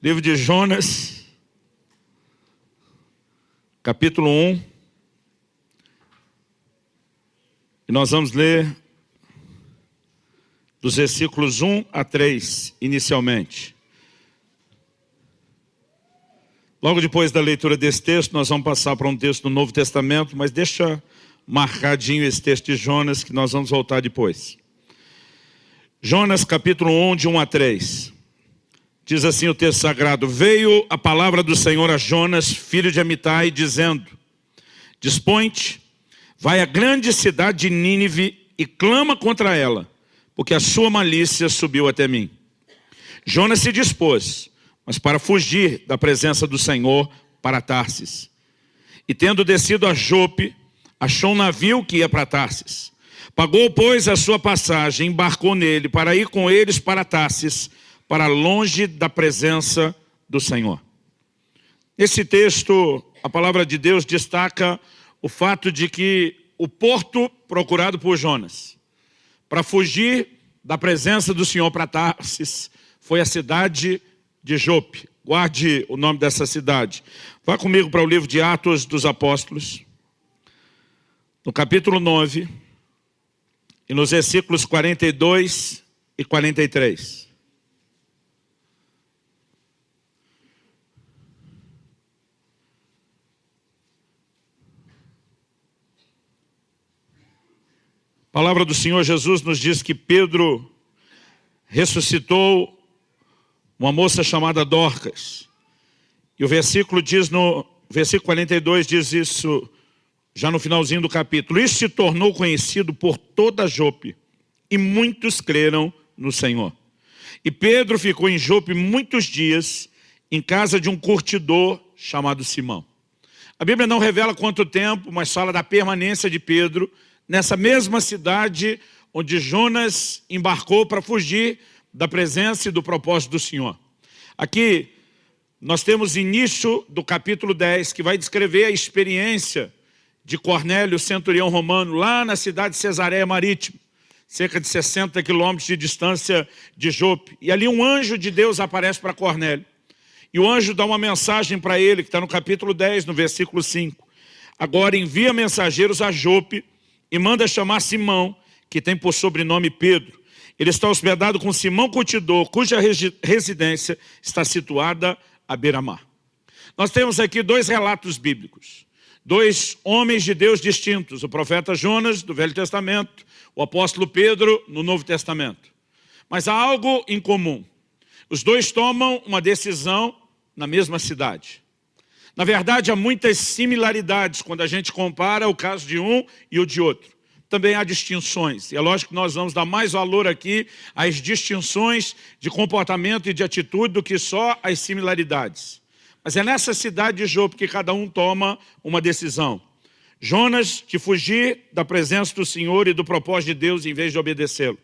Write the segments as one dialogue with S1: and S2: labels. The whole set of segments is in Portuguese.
S1: Livro de Jonas, capítulo 1. E nós vamos ler dos versículos 1 a 3, inicialmente. Logo depois da leitura desse texto, nós vamos passar para um texto do Novo Testamento, mas deixa marcadinho esse texto de Jonas, que nós vamos voltar depois. Jonas capítulo 1, de 1 a 3. Diz assim o texto sagrado, Veio a palavra do Senhor a Jonas, filho de Amitai, dizendo, Dispõe-te, vai à grande cidade de Nínive e clama contra ela, porque a sua malícia subiu até mim. Jonas se dispôs, mas para fugir da presença do Senhor para Tarsis. E tendo descido a Jope, achou um navio que ia para Tarsis. Pagou, pois, a sua passagem, embarcou nele para ir com eles para Tarsis, para longe da presença do Senhor. Nesse texto, a palavra de Deus destaca o fato de que o porto procurado por Jonas, para fugir da presença do Senhor para Tarsis, foi a cidade de Jope. Guarde o nome dessa cidade. Vá comigo para o livro de Atos dos Apóstolos, no capítulo 9, e nos versículos 42 e 43. A palavra do Senhor Jesus nos diz que Pedro ressuscitou uma moça chamada Dorcas. E o versículo diz no versículo 42 diz isso já no finalzinho do capítulo. Isso se tornou conhecido por toda Jope e muitos creram no Senhor. E Pedro ficou em Jope muitos dias em casa de um curtidor chamado Simão. A Bíblia não revela quanto tempo, mas fala da permanência de Pedro nessa mesma cidade onde Jonas embarcou para fugir da presença e do propósito do Senhor. Aqui nós temos início do capítulo 10, que vai descrever a experiência de Cornélio, centurião romano, lá na cidade de Cesareia Marítima, cerca de 60 quilômetros de distância de Jope. E ali um anjo de Deus aparece para Cornélio. E o anjo dá uma mensagem para ele, que está no capítulo 10, no versículo 5. Agora envia mensageiros a Jope, e manda chamar Simão, que tem por sobrenome Pedro. Ele está hospedado com Simão Curtidor, cuja residência está situada à beira-mar. Nós temos aqui dois relatos bíblicos, dois homens de Deus distintos, o profeta Jonas, do Velho Testamento, o apóstolo Pedro, no Novo Testamento. Mas há algo em comum. Os dois tomam uma decisão na mesma cidade. Na verdade, há muitas similaridades quando a gente compara o caso de um e o de outro. Também há distinções, e é lógico que nós vamos dar mais valor aqui às distinções de comportamento e de atitude do que só às similaridades. Mas é nessa cidade de Jope que cada um toma uma decisão. Jonas de fugir da presença do Senhor e do propósito de Deus em vez de obedecê-lo.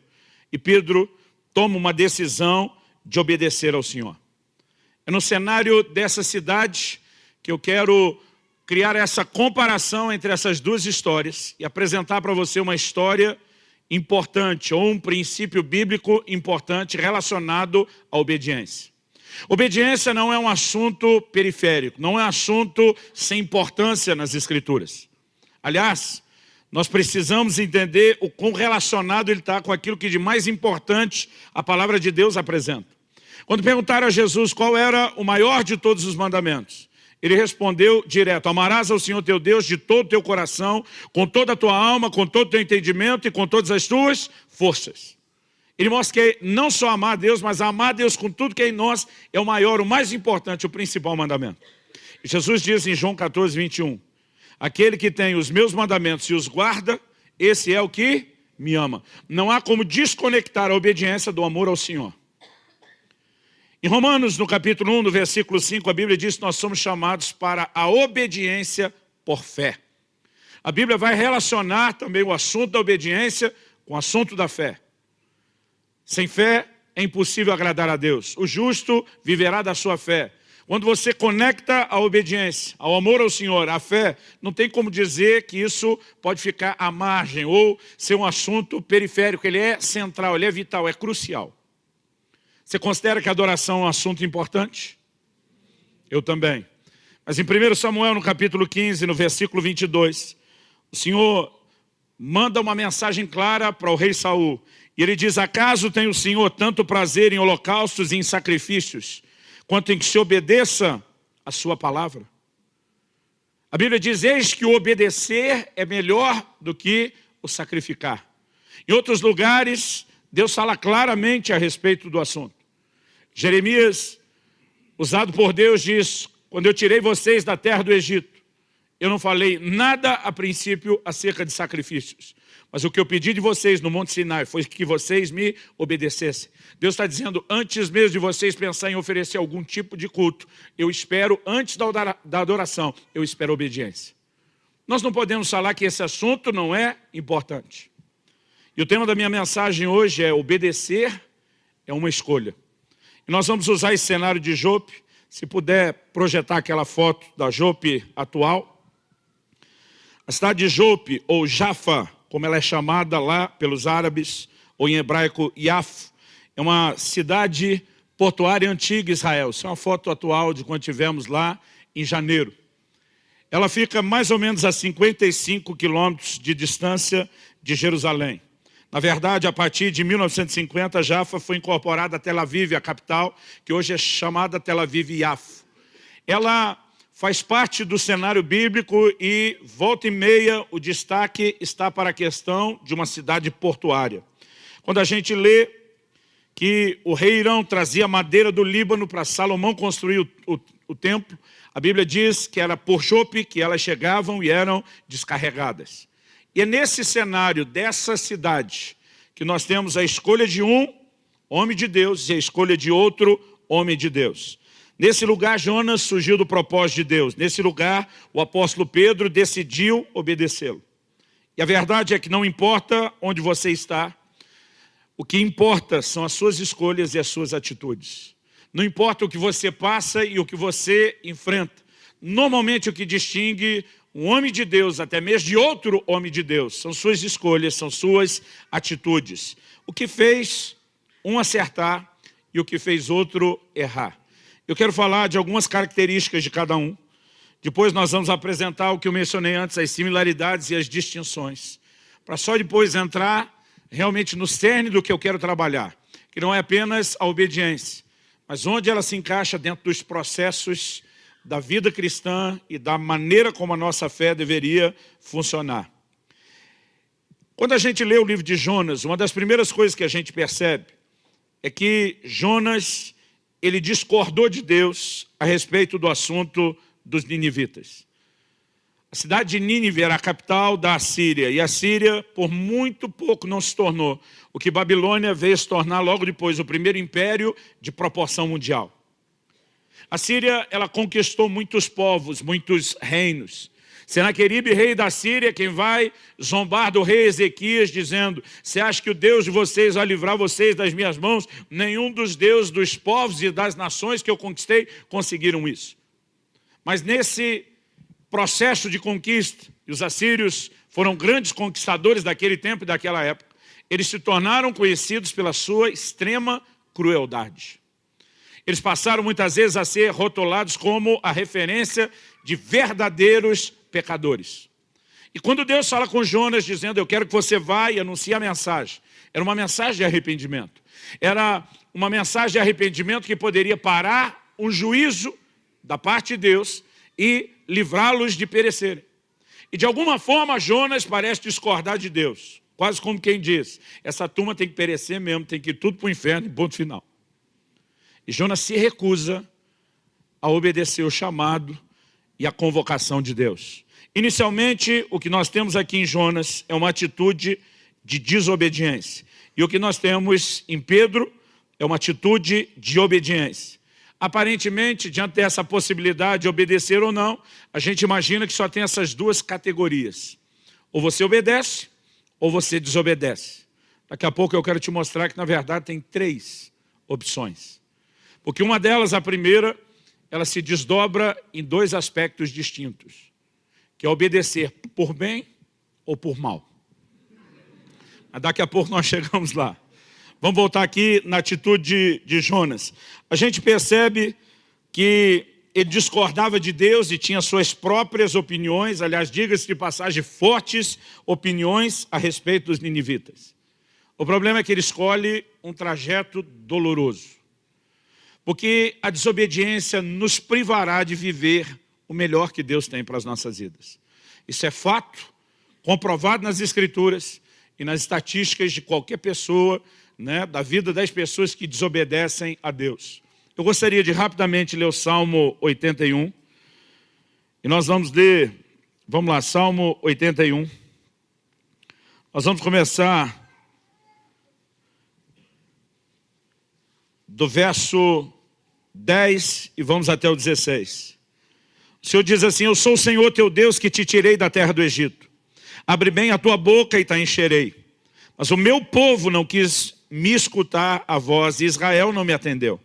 S1: E Pedro toma uma decisão de obedecer ao Senhor. É no cenário dessa cidade que eu quero criar essa comparação entre essas duas histórias e apresentar para você uma história importante ou um princípio bíblico importante relacionado à obediência. Obediência não é um assunto periférico, não é um assunto sem importância nas escrituras. Aliás, nós precisamos entender o quão relacionado ele está com aquilo que de mais importante a palavra de Deus apresenta. Quando perguntaram a Jesus qual era o maior de todos os mandamentos, ele respondeu direto, amarás ao Senhor teu Deus de todo o teu coração, com toda a tua alma, com todo o teu entendimento e com todas as tuas forças. Ele mostra que não só amar a Deus, mas amar a Deus com tudo que é em nós é o maior, o mais importante, o principal mandamento. Jesus diz em João 14, 21, aquele que tem os meus mandamentos e os guarda, esse é o que me ama. Não há como desconectar a obediência do amor ao Senhor. Em Romanos, no capítulo 1, no versículo 5, a Bíblia diz que nós somos chamados para a obediência por fé. A Bíblia vai relacionar também o assunto da obediência com o assunto da fé. Sem fé é impossível agradar a Deus. O justo viverá da sua fé. Quando você conecta a obediência, ao amor ao Senhor, à fé, não tem como dizer que isso pode ficar à margem ou ser um assunto periférico. Ele é central, ele é vital, é crucial. Você considera que a adoração é um assunto importante? Eu também. Mas em 1 Samuel, no capítulo 15, no versículo 22, o Senhor manda uma mensagem clara para o rei Saul. E ele diz, acaso tem o Senhor tanto prazer em holocaustos e em sacrifícios, quanto em que se obedeça a sua palavra? A Bíblia diz, eis que o obedecer é melhor do que o sacrificar. Em outros lugares, Deus fala claramente a respeito do assunto. Jeremias, usado por Deus, diz, quando eu tirei vocês da terra do Egito, eu não falei nada a princípio acerca de sacrifícios. Mas o que eu pedi de vocês no Monte Sinai foi que vocês me obedecessem. Deus está dizendo, antes mesmo de vocês pensar em oferecer algum tipo de culto, eu espero, antes da adoração, eu espero obediência. Nós não podemos falar que esse assunto não é importante. E o tema da minha mensagem hoje é obedecer é uma escolha. Nós vamos usar esse cenário de Jope, se puder projetar aquela foto da Jope atual. A cidade de Jope, ou Jaffa, como ela é chamada lá pelos árabes, ou em hebraico Yaf, é uma cidade portuária antiga Israel. Isso é uma foto atual de quando tivemos lá em janeiro. Ela fica mais ou menos a 55 quilômetros de distância de Jerusalém. Na verdade, a partir de 1950, Jaffa foi incorporada a Tel Aviv, a capital, que hoje é chamada Tel Aviv Yaf. Ela faz parte do cenário bíblico e, volta e meia, o destaque está para a questão de uma cidade portuária. Quando a gente lê que o rei Irão trazia madeira do Líbano para Salomão construir o, o, o templo, a Bíblia diz que era por chope que elas chegavam e eram descarregadas. E é nesse cenário dessa cidade que nós temos a escolha de um homem de Deus e a escolha de outro homem de Deus. Nesse lugar, Jonas surgiu do propósito de Deus. Nesse lugar, o apóstolo Pedro decidiu obedecê-lo. E a verdade é que não importa onde você está, o que importa são as suas escolhas e as suas atitudes. Não importa o que você passa e o que você enfrenta. Normalmente o que distingue um homem de Deus, até mesmo de outro homem de Deus, são suas escolhas, são suas atitudes. O que fez um acertar e o que fez outro errar. Eu quero falar de algumas características de cada um. Depois nós vamos apresentar o que eu mencionei antes, as similaridades e as distinções. Para só depois entrar realmente no cerne do que eu quero trabalhar. Que não é apenas a obediência, mas onde ela se encaixa dentro dos processos da vida cristã e da maneira como a nossa fé deveria funcionar. Quando a gente lê o livro de Jonas, uma das primeiras coisas que a gente percebe é que Jonas ele discordou de Deus a respeito do assunto dos ninivitas. A cidade de Nínive era a capital da Assíria, e a Síria, por muito pouco, não se tornou o que Babilônia veio se tornar logo depois, o primeiro império de proporção mundial. A Síria, ela conquistou muitos povos, muitos reinos. Senaqueribe, rei da Síria, quem vai zombar do rei Ezequias, dizendo, você acha que o Deus de vocês vai livrar vocês das minhas mãos? Nenhum dos deuses dos povos e das nações que eu conquistei conseguiram isso. Mas nesse processo de conquista, e os assírios foram grandes conquistadores daquele tempo e daquela época, eles se tornaram conhecidos pela sua extrema crueldade. Eles passaram muitas vezes a ser rotulados como a referência de verdadeiros pecadores. E quando Deus fala com Jonas dizendo, eu quero que você vá e anuncie a mensagem, era uma mensagem de arrependimento. Era uma mensagem de arrependimento que poderia parar um juízo da parte de Deus e livrá-los de perecerem. E de alguma forma Jonas parece discordar de Deus. Quase como quem diz, essa turma tem que perecer mesmo, tem que ir tudo para o inferno, ponto final. E Jonas se recusa a obedecer o chamado e a convocação de Deus. Inicialmente, o que nós temos aqui em Jonas é uma atitude de desobediência. E o que nós temos em Pedro é uma atitude de obediência. Aparentemente, diante dessa possibilidade de obedecer ou não, a gente imagina que só tem essas duas categorias. Ou você obedece, ou você desobedece. Daqui a pouco eu quero te mostrar que, na verdade, tem três opções. Porque uma delas, a primeira, ela se desdobra em dois aspectos distintos que é obedecer por bem ou por mal. Mas daqui a pouco nós chegamos lá. Vamos voltar aqui na atitude de, de Jonas. A gente percebe que ele discordava de Deus e tinha suas próprias opiniões, aliás, diga-se de passagem, fortes opiniões a respeito dos ninivitas. O problema é que ele escolhe um trajeto doloroso, porque a desobediência nos privará de viver o melhor que Deus tem para as nossas vidas. Isso é fato, comprovado nas Escrituras e nas estatísticas de qualquer pessoa, né, da vida das pessoas que desobedecem a Deus. Eu gostaria de rapidamente ler o Salmo 81. E nós vamos ler, vamos lá, Salmo 81. Nós vamos começar do verso 10 e vamos até o 16. O Senhor diz assim, eu sou o Senhor teu Deus que te tirei da terra do Egito. Abre bem a tua boca e te encherei. Mas o meu povo não quis me escutar a voz e Israel não me atendeu.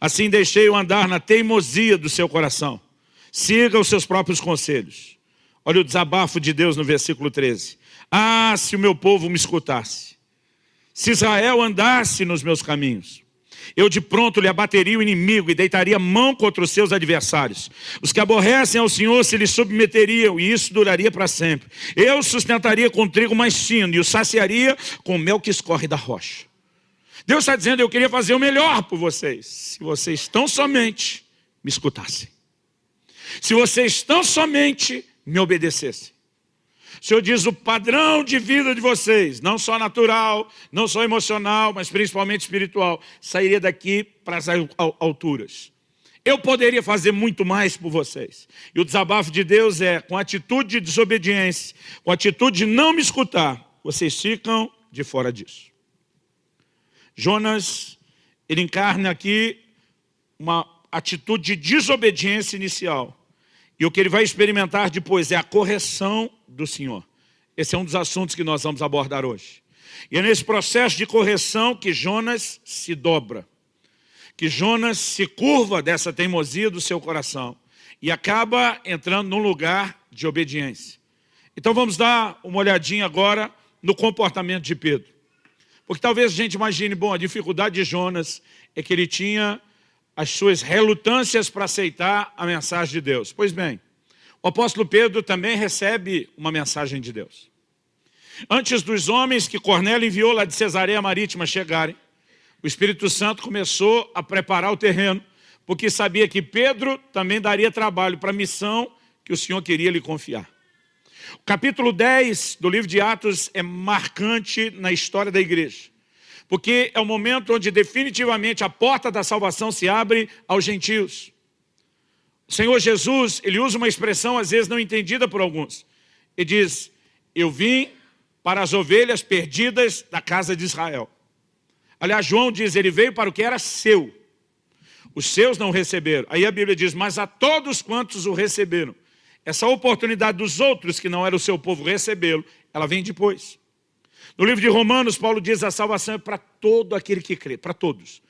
S1: Assim deixei-o andar na teimosia do seu coração. Siga os seus próprios conselhos. Olha o desabafo de Deus no versículo 13. Ah, se o meu povo me escutasse. Se Israel andasse nos meus caminhos. Eu de pronto lhe abateria o inimigo e deitaria mão contra os seus adversários. Os que aborrecem ao Senhor se lhe submeteriam e isso duraria para sempre. Eu sustentaria com trigo mais fino e o saciaria com mel que escorre da rocha. Deus está dizendo, eu queria fazer o melhor por vocês. Se vocês tão somente me escutassem. Se vocês tão somente me obedecessem. O Senhor diz o padrão de vida de vocês, não só natural, não só emocional, mas principalmente espiritual, sairia daqui para as alturas. Eu poderia fazer muito mais por vocês. E o desabafo de Deus é, com atitude de desobediência, com atitude de não me escutar, vocês ficam de fora disso. Jonas, ele encarna aqui uma atitude de desobediência inicial. E o que ele vai experimentar depois é a correção do Senhor. Esse é um dos assuntos que nós vamos abordar hoje. E é nesse processo de correção que Jonas se dobra. Que Jonas se curva dessa teimosia do seu coração. E acaba entrando num lugar de obediência. Então vamos dar uma olhadinha agora no comportamento de Pedro. Porque talvez a gente imagine, bom, a dificuldade de Jonas é que ele tinha as suas relutâncias para aceitar a mensagem de Deus. Pois bem, o apóstolo Pedro também recebe uma mensagem de Deus. Antes dos homens que Cornélio enviou lá de Cesareia Marítima chegarem, o Espírito Santo começou a preparar o terreno, porque sabia que Pedro também daria trabalho para a missão que o Senhor queria lhe confiar. O capítulo 10 do livro de Atos é marcante na história da igreja. Porque é o momento onde definitivamente a porta da salvação se abre aos gentios. Senhor Jesus, ele usa uma expressão às vezes não entendida por alguns. Ele diz, eu vim para as ovelhas perdidas da casa de Israel. Aliás, João diz, ele veio para o que era seu. Os seus não receberam. Aí a Bíblia diz, mas a todos quantos o receberam, essa oportunidade dos outros, que não era o seu povo, recebê-lo, ela vem depois. No livro de Romanos, Paulo diz a salvação é para todo aquele que crê, para todos.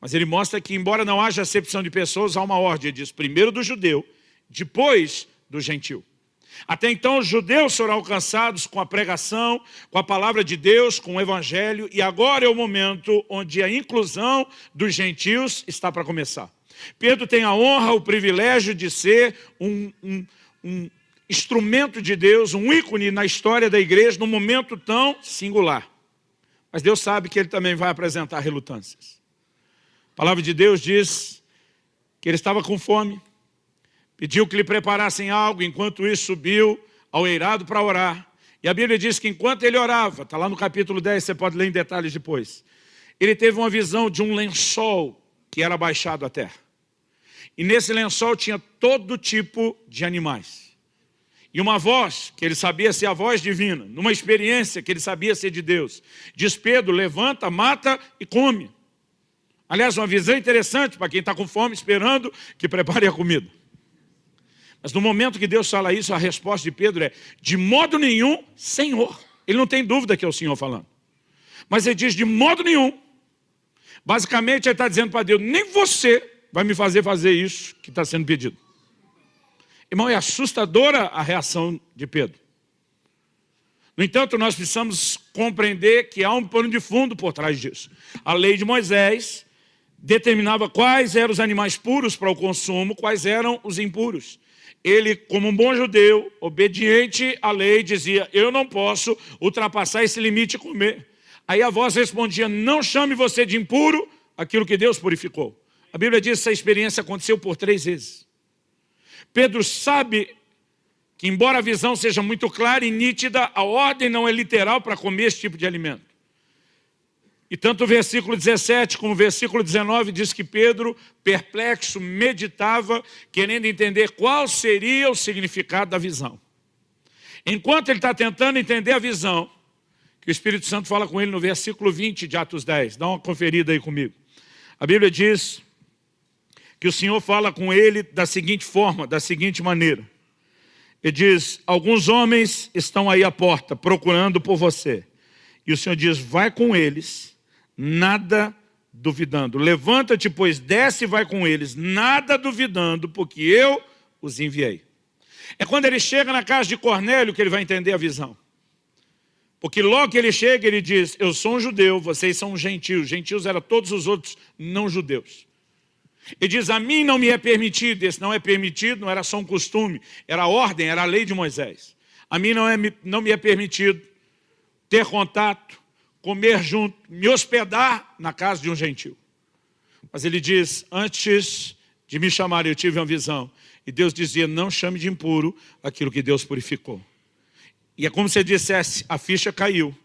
S1: Mas ele mostra que, embora não haja acepção de pessoas, há uma ordem, ele diz, primeiro do judeu, depois do gentil. Até então os judeus serão alcançados com a pregação, com a palavra de Deus, com o evangelho, e agora é o momento onde a inclusão dos gentios está para começar. Pedro tem a honra, o privilégio de ser um, um, um instrumento de Deus, um ícone na história da igreja, num momento tão singular. Mas Deus sabe que ele também vai apresentar relutâncias. A palavra de Deus diz que ele estava com fome, pediu que lhe preparassem algo, enquanto isso subiu ao eirado para orar. E a Bíblia diz que enquanto ele orava, está lá no capítulo 10, você pode ler em detalhes depois, ele teve uma visão de um lençol que era baixado à terra. E nesse lençol tinha todo tipo de animais. E uma voz, que ele sabia ser a voz divina, numa experiência que ele sabia ser de Deus. Diz Pedro, levanta, mata e come. Aliás, uma visão interessante para quem está com fome, esperando que prepare a comida. Mas no momento que Deus fala isso, a resposta de Pedro é, de modo nenhum, Senhor. Ele não tem dúvida que é o Senhor falando. Mas ele diz, de modo nenhum. Basicamente, ele está dizendo para Deus, nem você vai me fazer fazer isso que está sendo pedido. Irmão, é assustadora a reação de Pedro. No entanto, nós precisamos compreender que há um pano de fundo por trás disso. A lei de Moisés determinava quais eram os animais puros para o consumo, quais eram os impuros. Ele, como um bom judeu, obediente à lei, dizia, eu não posso ultrapassar esse limite e comer. Aí a voz respondia, não chame você de impuro aquilo que Deus purificou. A Bíblia diz que essa experiência aconteceu por três vezes. Pedro sabe que embora a visão seja muito clara e nítida, a ordem não é literal para comer esse tipo de alimento. E tanto o versículo 17 como o versículo 19 diz que Pedro, perplexo, meditava, querendo entender qual seria o significado da visão. Enquanto ele está tentando entender a visão, que o Espírito Santo fala com ele no versículo 20 de Atos 10. Dá uma conferida aí comigo. A Bíblia diz que o Senhor fala com ele da seguinte forma, da seguinte maneira. Ele diz, alguns homens estão aí à porta procurando por você. E o Senhor diz, vai com eles nada duvidando. Levanta-te, pois desce e vai com eles, nada duvidando, porque eu os enviei. É quando ele chega na casa de Cornélio que ele vai entender a visão. Porque logo que ele chega, ele diz, eu sou um judeu, vocês são gentios. Gentios eram todos os outros não judeus. Ele diz, a mim não me é permitido, esse não é permitido, não era só um costume, era a ordem, era a lei de Moisés. A mim não, é, não me é permitido ter contato comer junto, me hospedar na casa de um gentil. Mas ele diz, antes de me chamar, eu tive uma visão. E Deus dizia, não chame de impuro aquilo que Deus purificou. E é como se dissesse, a ficha caiu.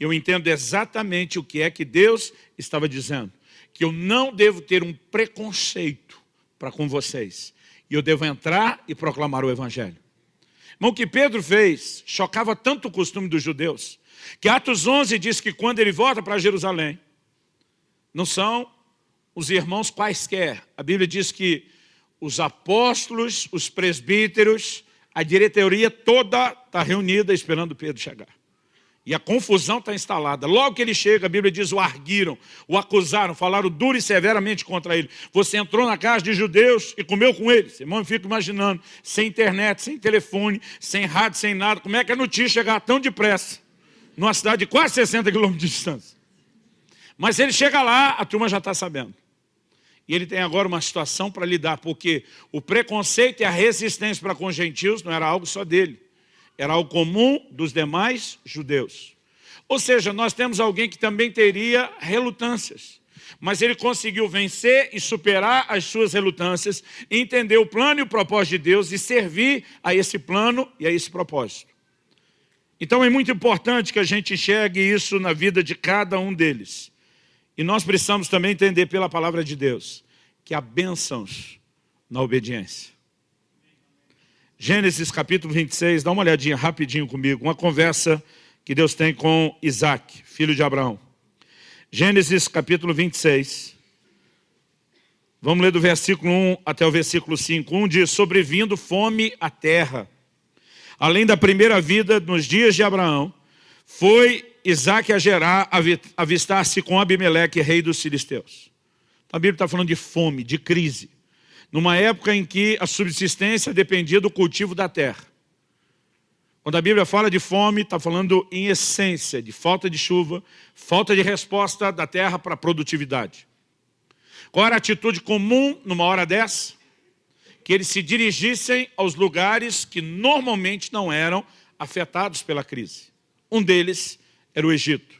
S1: Eu entendo exatamente o que é que Deus estava dizendo. Que eu não devo ter um preconceito para com vocês. E eu devo entrar e proclamar o Evangelho. Mas o que Pedro fez chocava tanto o costume dos judeus que Atos 11 diz que quando ele volta para Jerusalém, não são os irmãos quaisquer. A Bíblia diz que os apóstolos, os presbíteros, a diretoria toda está reunida esperando Pedro chegar. E a confusão está instalada. Logo que ele chega, a Bíblia diz, o arguiram, o acusaram, falaram duro e severamente contra ele. Você entrou na casa de judeus e comeu com eles. Irmão, eu fico imaginando, sem internet, sem telefone, sem rádio, sem nada, como é que a notícia chegar tão depressa? Numa cidade de quase 60 quilômetros de distância. Mas ele chega lá, a turma já está sabendo. E ele tem agora uma situação para lidar, porque o preconceito e a resistência para com os gentios não era algo só dele. Era algo comum dos demais judeus. Ou seja, nós temos alguém que também teria relutâncias. Mas ele conseguiu vencer e superar as suas relutâncias, entender o plano e o propósito de Deus e servir a esse plano e a esse propósito. Então é muito importante que a gente enxergue isso na vida de cada um deles. E nós precisamos também entender pela palavra de Deus que há bênçãos na obediência. Gênesis capítulo 26, dá uma olhadinha rapidinho comigo, uma conversa que Deus tem com Isaac, filho de Abraão. Gênesis capítulo 26, vamos ler do versículo 1 até o versículo 5. Um diz, sobrevindo fome à terra, além da primeira vida nos dias de Abraão, foi Isaac a Gerar avistar-se com Abimeleque, rei dos filisteus. A Bíblia está falando de fome, de crise, numa época em que a subsistência dependia do cultivo da terra. Quando a Bíblia fala de fome, está falando em essência de falta de chuva, falta de resposta da terra para a produtividade. Qual era a atitude comum numa hora dessa? Que eles se dirigissem aos lugares que normalmente não eram afetados pela crise. Um deles era o Egito.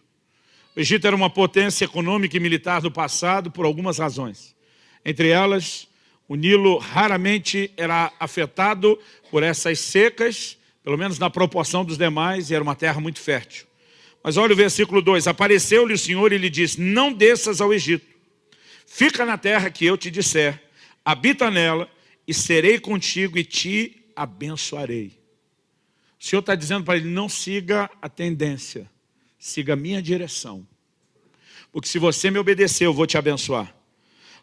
S1: O Egito era uma potência econômica e militar do passado por algumas razões. Entre elas, o Nilo raramente era afetado por essas secas, pelo menos na proporção dos demais, e era uma terra muito fértil. Mas olha o versículo 2, apareceu-lhe o Senhor e lhe disse, não desças ao Egito, fica na terra que eu te disser, habita nela, e serei contigo e te abençoarei. O Senhor está dizendo para ele, não siga a tendência, siga a minha direção. Porque se você me obedecer, eu vou te abençoar.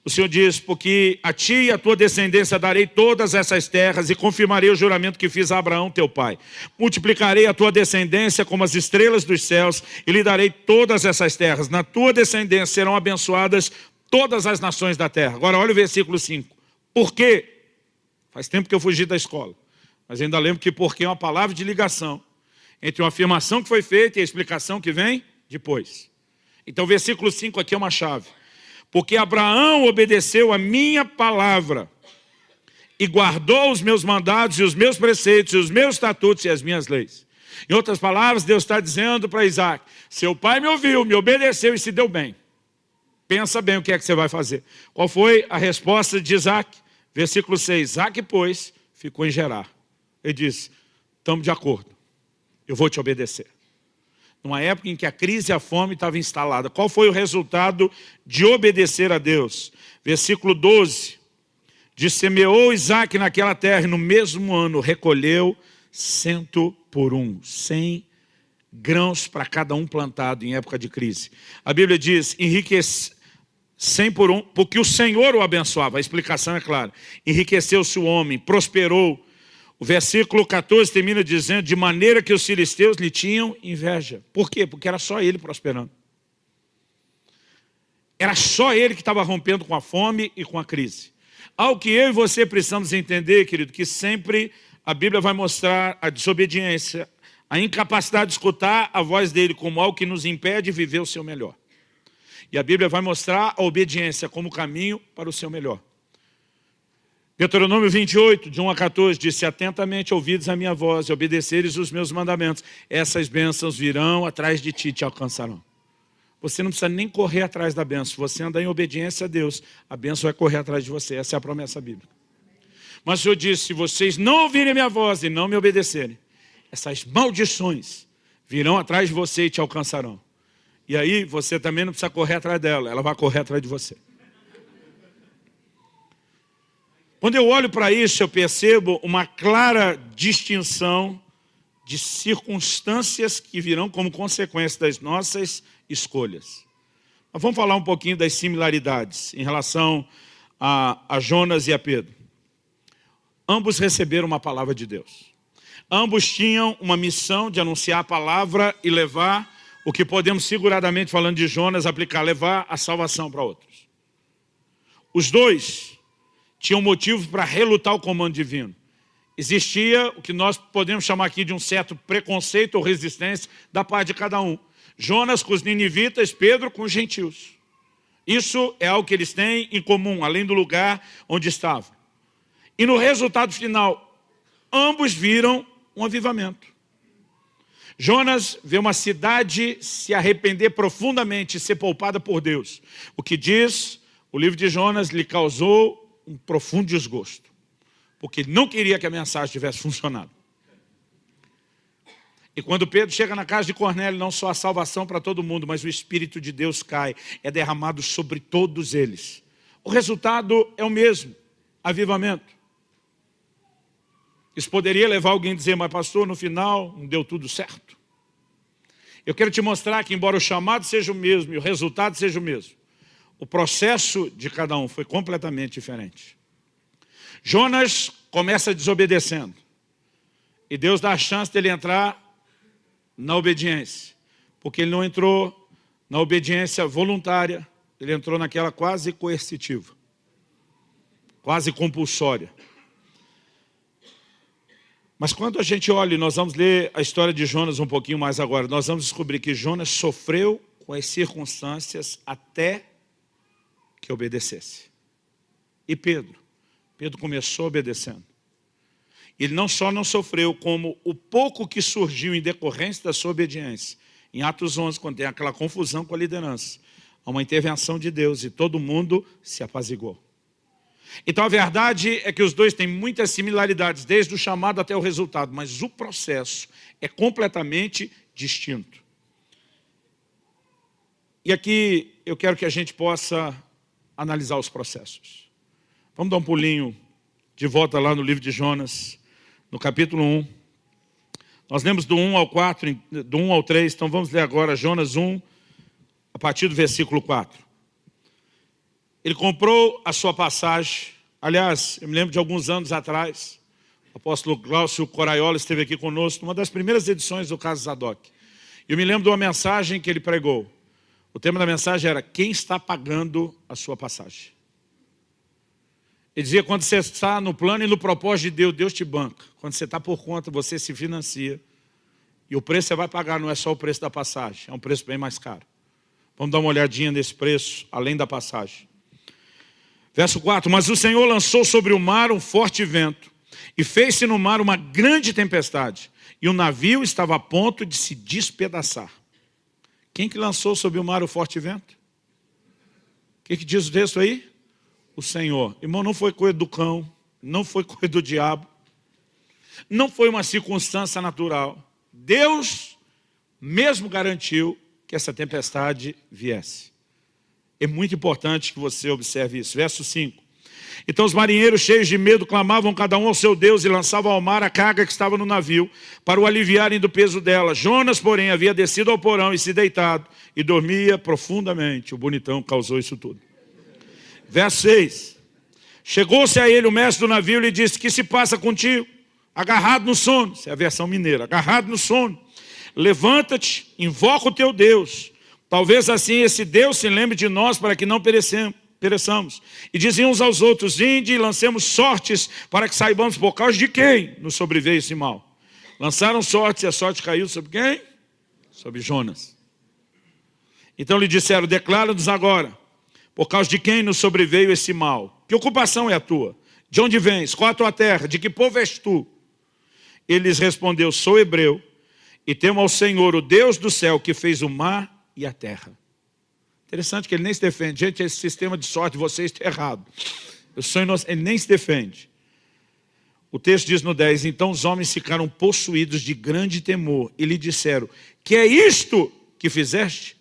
S1: O Senhor diz, porque a ti e a tua descendência darei todas essas terras e confirmarei o juramento que fiz a Abraão, teu pai. Multiplicarei a tua descendência como as estrelas dos céus e lhe darei todas essas terras. Na tua descendência serão abençoadas todas as nações da terra. Agora olha o versículo 5. Por quê? Faz tempo que eu fugi da escola. Mas ainda lembro que porque é uma palavra de ligação entre uma afirmação que foi feita e a explicação que vem depois. Então versículo 5 aqui é uma chave. porque Abraão obedeceu a minha palavra e guardou os meus mandados e os meus preceitos e os meus estatutos e as minhas leis. Em outras palavras, Deus está dizendo para Isaac, seu pai me ouviu, me obedeceu e se deu bem. Pensa bem o que é que você vai fazer. Qual foi a resposta de Isaac? Versículo 6, Isaac, pois, ficou em Gerar. Ele disse, estamos de acordo, eu vou te obedecer. Numa época em que a crise e a fome estavam instaladas. Qual foi o resultado de obedecer a Deus? Versículo 12, de semeou Isaac naquela terra e no mesmo ano recolheu cento por um, cem grãos para cada um plantado em época de crise. A Bíblia diz, enriquece, cem por um, porque o Senhor o abençoava, a explicação é clara. Enriqueceu-se o homem, prosperou. O versículo 14 termina dizendo, de maneira que os filisteus lhe tinham inveja. Por quê? Porque era só ele prosperando. Era só ele que estava rompendo com a fome e com a crise. Ao que eu e você precisamos entender, querido, que sempre a Bíblia vai mostrar a desobediência, a incapacidade de escutar a voz dele como algo que nos impede de viver o seu melhor. E a Bíblia vai mostrar a obediência como caminho para o seu melhor. Deuteronômio 28, de 1 a 14, disse, atentamente ouvides a minha voz e obedeceres os meus mandamentos, essas bênçãos virão atrás de ti e te alcançarão. Você não precisa nem correr atrás da benção. Se você andar em obediência a Deus, a benção vai correr atrás de você. Essa é a promessa bíblica. Mas o Senhor disse, se vocês não ouvirem minha voz e não me obedecerem, essas maldições virão atrás de você e te alcançarão. E aí você também não precisa correr atrás dela, ela vai correr atrás de você. Quando eu olho para isso, eu percebo uma clara distinção de circunstâncias que virão como consequência das nossas escolhas. Mas vamos falar um pouquinho das similaridades em relação a, a Jonas e a Pedro. Ambos receberam uma palavra de Deus. Ambos tinham uma missão de anunciar a palavra e levar o que podemos seguradamente, falando de Jonas, aplicar, levar a salvação para outros. Os dois tinham motivo para relutar o comando divino. Existia o que nós podemos chamar aqui de um certo preconceito ou resistência da parte de cada um. Jonas com os ninivitas, Pedro com os gentios. Isso é algo que eles têm em comum, além do lugar onde estavam. E no resultado final, ambos viram um avivamento. Jonas vê uma cidade se arrepender profundamente e ser poupada por Deus. O que diz, o livro de Jonas lhe causou um profundo desgosto, porque não queria que a mensagem tivesse funcionado. E quando Pedro chega na casa de Cornélio, não só a salvação para todo mundo, mas o Espírito de Deus cai, é derramado sobre todos eles. O resultado é o mesmo, avivamento. Isso poderia levar alguém a dizer, mas pastor, no final não deu tudo certo. Eu quero te mostrar que embora o chamado seja o mesmo e o resultado seja o mesmo, o processo de cada um foi completamente diferente. Jonas começa desobedecendo. E Deus dá a chance dele entrar na obediência. Porque ele não entrou na obediência voluntária, ele entrou naquela quase coercitiva, quase compulsória. Mas quando a gente olha, nós vamos ler a história de Jonas um pouquinho mais agora, nós vamos descobrir que Jonas sofreu com as circunstâncias até que obedecesse. E Pedro? Pedro começou obedecendo. Ele não só não sofreu, como o pouco que surgiu em decorrência da sua obediência. Em Atos 11, quando tem aquela confusão com a liderança, há uma intervenção de Deus e todo mundo se apaziguou. Então a verdade é que os dois têm muitas similaridades, desde o chamado até o resultado, mas o processo é completamente distinto. E aqui eu quero que a gente possa analisar os processos. Vamos dar um pulinho de volta lá no livro de Jonas, no capítulo 1. Nós lemos do 1 ao 4, do 1 ao 3, então vamos ler agora Jonas 1, a partir do versículo 4. Ele comprou a sua passagem, aliás, eu me lembro de alguns anos atrás, o apóstolo Glaucio Coraiola esteve aqui conosco, numa das primeiras edições do caso Zadok. Eu me lembro de uma mensagem que ele pregou. O tema da mensagem era, quem está pagando a sua passagem? Ele dizia, quando você está no plano e no propósito de Deus, Deus te banca. Quando você está por conta, você se financia. E o preço você vai pagar não é só o preço da passagem, é um preço bem mais caro. Vamos dar uma olhadinha nesse preço, além da passagem. Verso 4, mas o Senhor lançou sobre o mar um forte vento, e fez-se no mar uma grande tempestade, e o navio estava a ponto de se despedaçar. Quem que lançou sobre o mar o forte vento? O que, que diz o texto aí? O Senhor. Irmão, não foi coisa do cão, não foi coisa do diabo, não foi uma circunstância natural. Deus mesmo garantiu que essa tempestade viesse. É muito importante que você observe isso. Verso 5. Então os marinheiros cheios de medo clamavam cada um ao seu Deus e lançavam ao mar a carga que estava no navio para o aliviarem do peso dela. Jonas, porém, havia descido ao porão e se deitado e dormia profundamente. O bonitão causou isso tudo. Verso 6. Chegou-se a ele o mestre do navio e lhe disse, que se passa contigo? Agarrado no sono, essa é a versão mineira, agarrado no sono. Levanta-te, invoca o teu Deus Talvez assim esse Deus se lembre de nós para que não pereçamos. E diziam uns aos outros, inde e lancemos sortes para que saibamos por causa de quem nos sobreveio esse mal. Lançaram sortes e a sorte caiu sobre quem? Sobre Jonas. Então lhe disseram, declara-nos agora, por causa de quem nos sobreveio esse mal. Que ocupação é a tua? De onde vens? Qual a tua terra? De que povo és tu? Ele lhes respondeu, sou hebreu, e temo ao Senhor, o Deus do céu, que fez o mar e a terra. Interessante que ele nem se defende. Gente, esse sistema de sorte de vocês está errado. Eu sou inocente. Ele nem se defende. O texto diz no 10, então os homens ficaram possuídos de grande temor e lhe disseram, que é isto que fizeste?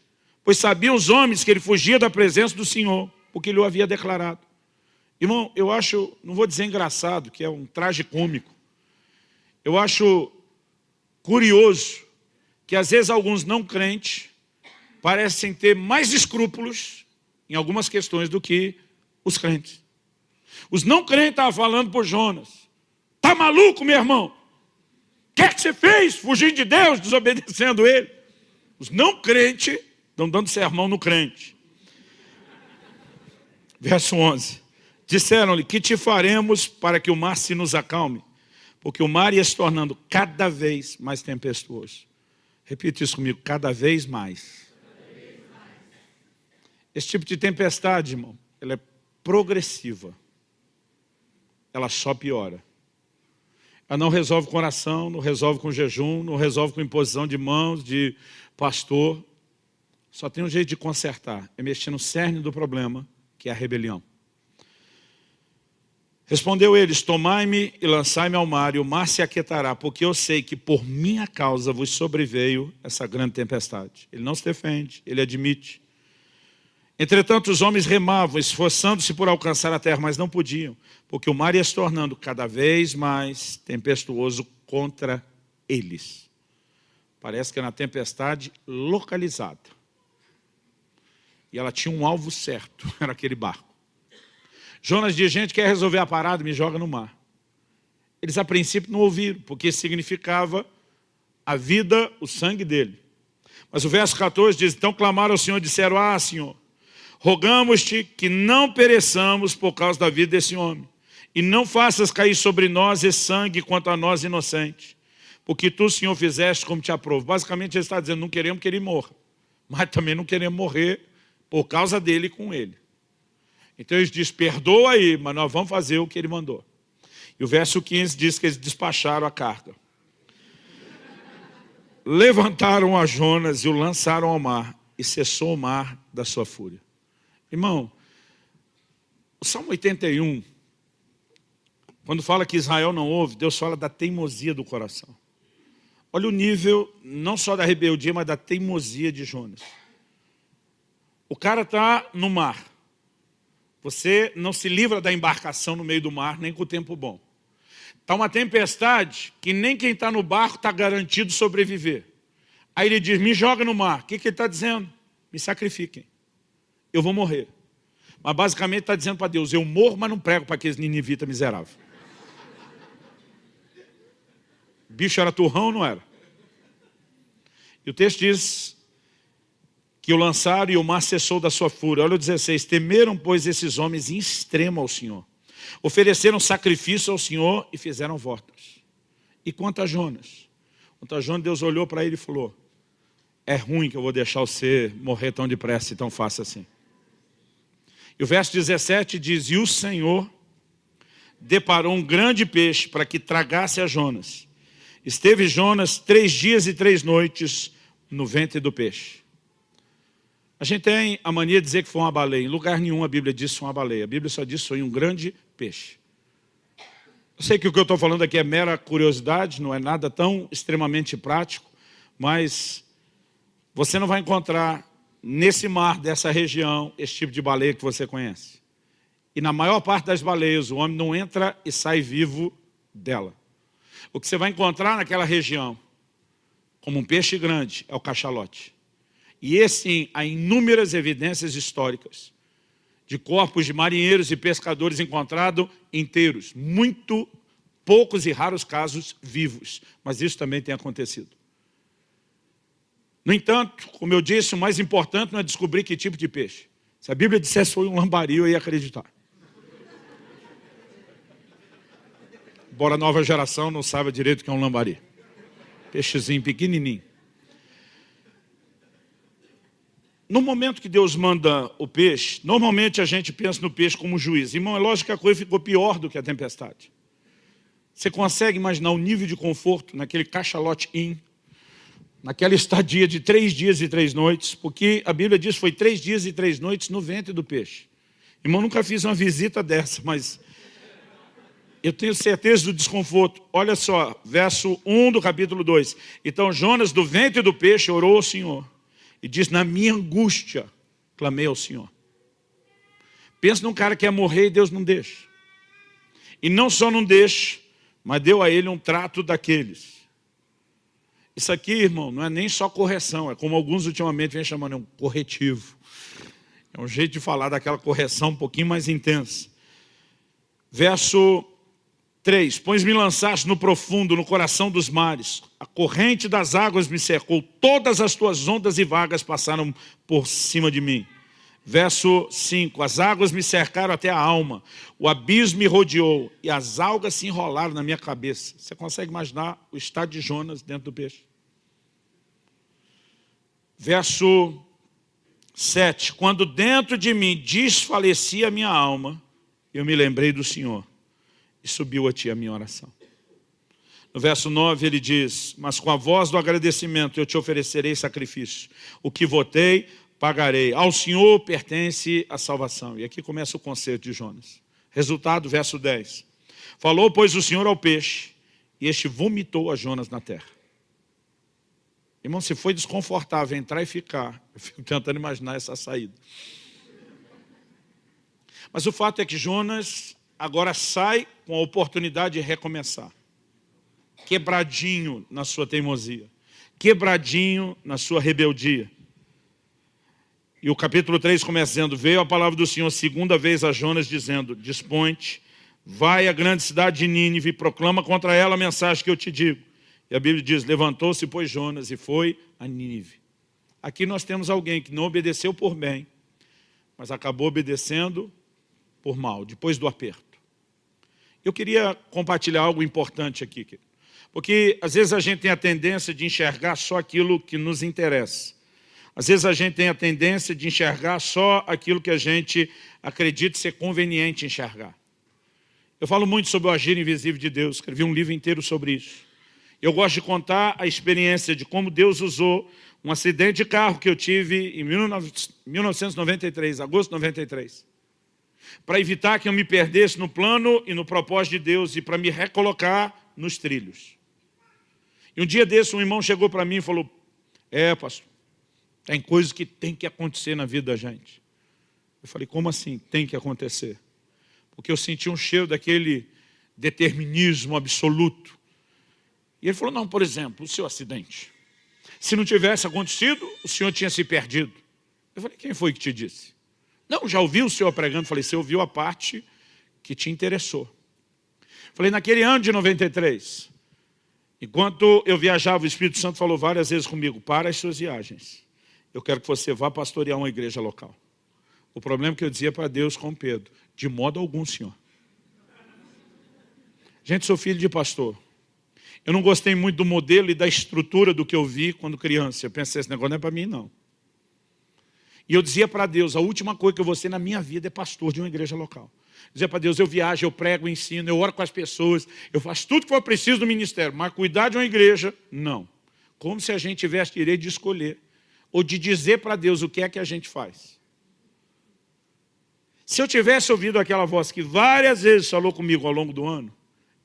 S1: Pois sabiam os homens que ele fugia da presença do Senhor, porque ele o havia declarado. Irmão, eu acho, não vou dizer engraçado, que é um traje cômico. Eu acho curioso que às vezes alguns não crentes parecem ter mais escrúpulos em algumas questões do que os crentes. Os não crentes estavam falando por Jonas. Tá maluco, meu irmão? O que é que você fez? Fugindo de Deus, desobedecendo Ele. Os não crentes estão dando sermão no crente. Verso 11. Disseram-lhe, que te faremos para que o mar se nos acalme? Porque o mar ia se tornando cada vez mais tempestuoso. Repita isso comigo, cada vez mais. Esse tipo de tempestade, irmão, ela é progressiva. Ela só piora. Ela não resolve com oração, não resolve com jejum, não resolve com imposição de mãos, de pastor. Só tem um jeito de consertar, é mexer no cerne do problema, que é a rebelião. Respondeu eles, tomai-me e lançai-me ao mar, e o mar se aquietará, porque eu sei que por minha causa vos sobreveio essa grande tempestade. Ele não se defende, ele admite. Entretanto, os homens remavam, esforçando-se por alcançar a terra, mas não podiam, porque o mar ia se tornando cada vez mais tempestuoso contra eles. Parece que era uma tempestade localizada. E ela tinha um alvo certo, era aquele barco. Jonas diz, gente, quer resolver a parada, me joga no mar. Eles a princípio não ouviram, porque significava a vida, o sangue dele. Mas o verso 14 diz, então clamaram ao Senhor e disseram, ah, Senhor, Rogamos-te que não pereçamos por causa da vida desse homem, e não faças cair sobre nós esse sangue quanto a nós inocentes, porque tu, Senhor, fizeste como te aprovo. Basicamente ele está dizendo, não queremos que ele morra, mas também não queremos morrer por causa dele com ele. Então ele diz, perdoa aí, mas nós vamos fazer o que ele mandou. E o verso 15 diz que eles despacharam a carga. Levantaram a Jonas e o lançaram ao mar, e cessou o mar da sua fúria. Irmão, o Salmo 81, quando fala que Israel não ouve, Deus fala da teimosia do coração. Olha o nível, não só da rebeldia, mas da teimosia de Jonas. O cara está no mar. Você não se livra da embarcação no meio do mar, nem com o tempo bom. Está uma tempestade que nem quem está no barco está garantido sobreviver. Aí ele diz, me joga no mar. O que, que ele está dizendo? Me sacrifiquem eu vou morrer. Mas basicamente está dizendo para Deus, eu morro, mas não prego para aqueles ninivitas miseráveis. bicho era turrão não era? E o texto diz que o lançaram e o mar cessou da sua fúria. Olha o 16, temeram, pois, esses homens em extremo ao Senhor. Ofereceram sacrifício ao Senhor e fizeram votos. E quanto a Jonas? Quanto a Jonas, Deus olhou para ele e falou, é ruim que eu vou deixar você morrer tão depressa e tão fácil assim. E o verso 17 diz, e o Senhor deparou um grande peixe para que tragasse a Jonas. Esteve Jonas três dias e três noites no ventre do peixe. A gente tem a mania de dizer que foi uma baleia. Em lugar nenhum a Bíblia diz que foi uma baleia. A Bíblia só diz que foi um grande peixe. Eu sei que o que eu estou falando aqui é mera curiosidade, não é nada tão extremamente prático, mas você não vai encontrar nesse mar dessa região esse tipo de baleia que você conhece. E na maior parte das baleias, o homem não entra e sai vivo dela. O que você vai encontrar naquela região, como um peixe grande, é o cachalote. E esse, há inúmeras evidências históricas de corpos de marinheiros e pescadores encontrados inteiros. Muito poucos e raros casos vivos, mas isso também tem acontecido. No entanto, como eu disse, o mais importante não é descobrir que tipo de peixe. Se a Bíblia dissesse foi um lambari, eu ia acreditar. Embora a nova geração não saiba direito o que é um lambari. Peixezinho pequenininho. No momento que Deus manda o peixe, normalmente a gente pensa no peixe como juiz. Irmão, é lógico que a coisa ficou pior do que a tempestade. Você consegue imaginar o nível de conforto naquele cachalote in, naquela estadia de três dias e três noites, porque a Bíblia diz que foi três dias e três noites no ventre do peixe. Irmão, nunca fiz uma visita dessa, mas eu tenho certeza do desconforto. Olha só, verso 1 do capítulo 2. Então Jonas do ventre do peixe orou ao Senhor e diz, na minha angústia, clamei ao Senhor. Pensa num cara que quer morrer e Deus não deixa. E não só não deixa, mas deu a ele um trato daqueles. Isso aqui, irmão, não é nem só correção, é como alguns ultimamente vêm chamando, é um corretivo. É um jeito de falar daquela correção um pouquinho mais intensa. Verso 3. Pões me lançaste no profundo, no coração dos mares. A corrente das águas me cercou. Todas as tuas ondas e vagas passaram por cima de mim. Verso 5. As águas me cercaram até a alma. O abismo me rodeou. E as algas se enrolaram na minha cabeça. Você consegue imaginar o estado de Jonas dentro do peixe? Verso 7. Quando dentro de mim desfalecia a minha alma, eu me lembrei do Senhor e subiu a ti a minha oração. No verso 9 ele diz, mas com a voz do agradecimento eu te oferecerei sacrifício. O que votei, pagarei. Ao Senhor pertence a salvação. E aqui começa o conceito de Jonas. Resultado, verso 10. Falou, pois, o Senhor ao peixe, e este vomitou a Jonas na terra. Irmão, se foi desconfortável entrar e ficar, eu fico tentando imaginar essa saída. Mas o fato é que Jonas agora sai com a oportunidade de recomeçar. Quebradinho na sua teimosia. Quebradinho na sua rebeldia. E o capítulo 3 começa dizendo, veio a palavra do Senhor segunda vez a Jonas dizendo, dispõe-te, vai à grande cidade de Nínive e proclama contra ela a mensagem que eu te digo. E a Bíblia diz, levantou-se, pois, Jonas e foi a Nínive. Aqui nós temos alguém que não obedeceu por bem, mas acabou obedecendo por mal, depois do aperto. Eu queria compartilhar algo importante aqui, porque às vezes a gente tem a tendência de enxergar só aquilo que nos interessa. Às vezes a gente tem a tendência de enxergar só aquilo que a gente acredita ser conveniente enxergar. Eu falo muito sobre o agir invisível de Deus, escrevi um livro inteiro sobre isso. Eu gosto de contar a experiência de como Deus usou um acidente de carro que eu tive em 1993, agosto de 93 para evitar que eu me perdesse no plano e no propósito de Deus e para me recolocar nos trilhos. E um dia desse um irmão chegou para mim e falou, é pastor, tem coisas que tem que acontecer na vida da gente. Eu falei, como assim tem que acontecer? Porque eu senti um cheiro daquele determinismo absoluto. E ele falou, não, por exemplo, o seu acidente. Se não tivesse acontecido, o senhor tinha se perdido. Eu falei, quem foi que te disse? Não, já ouvi o senhor pregando. Falei, você ouviu a parte que te interessou. Falei, naquele ano de 93, enquanto eu viajava, o Espírito Santo falou várias vezes comigo, para as suas viagens. Eu quero que você vá pastorear uma igreja local. O problema que eu dizia para Deus com Pedro, de modo algum, senhor. Gente, sou filho de pastor. Eu não gostei muito do modelo e da estrutura do que eu vi quando criança. Eu pensei, esse negócio não é para mim, não. E eu dizia para Deus, a última coisa que eu vou ser na minha vida é pastor de uma igreja local. Dizia para Deus, eu viajo, eu prego, eu ensino, eu oro com as pessoas, eu faço tudo que for preciso do ministério, mas cuidar de uma igreja, não. Como se a gente tivesse direito de escolher, ou de dizer para Deus o que é que a gente faz. Se eu tivesse ouvido aquela voz que várias vezes falou comigo ao longo do ano,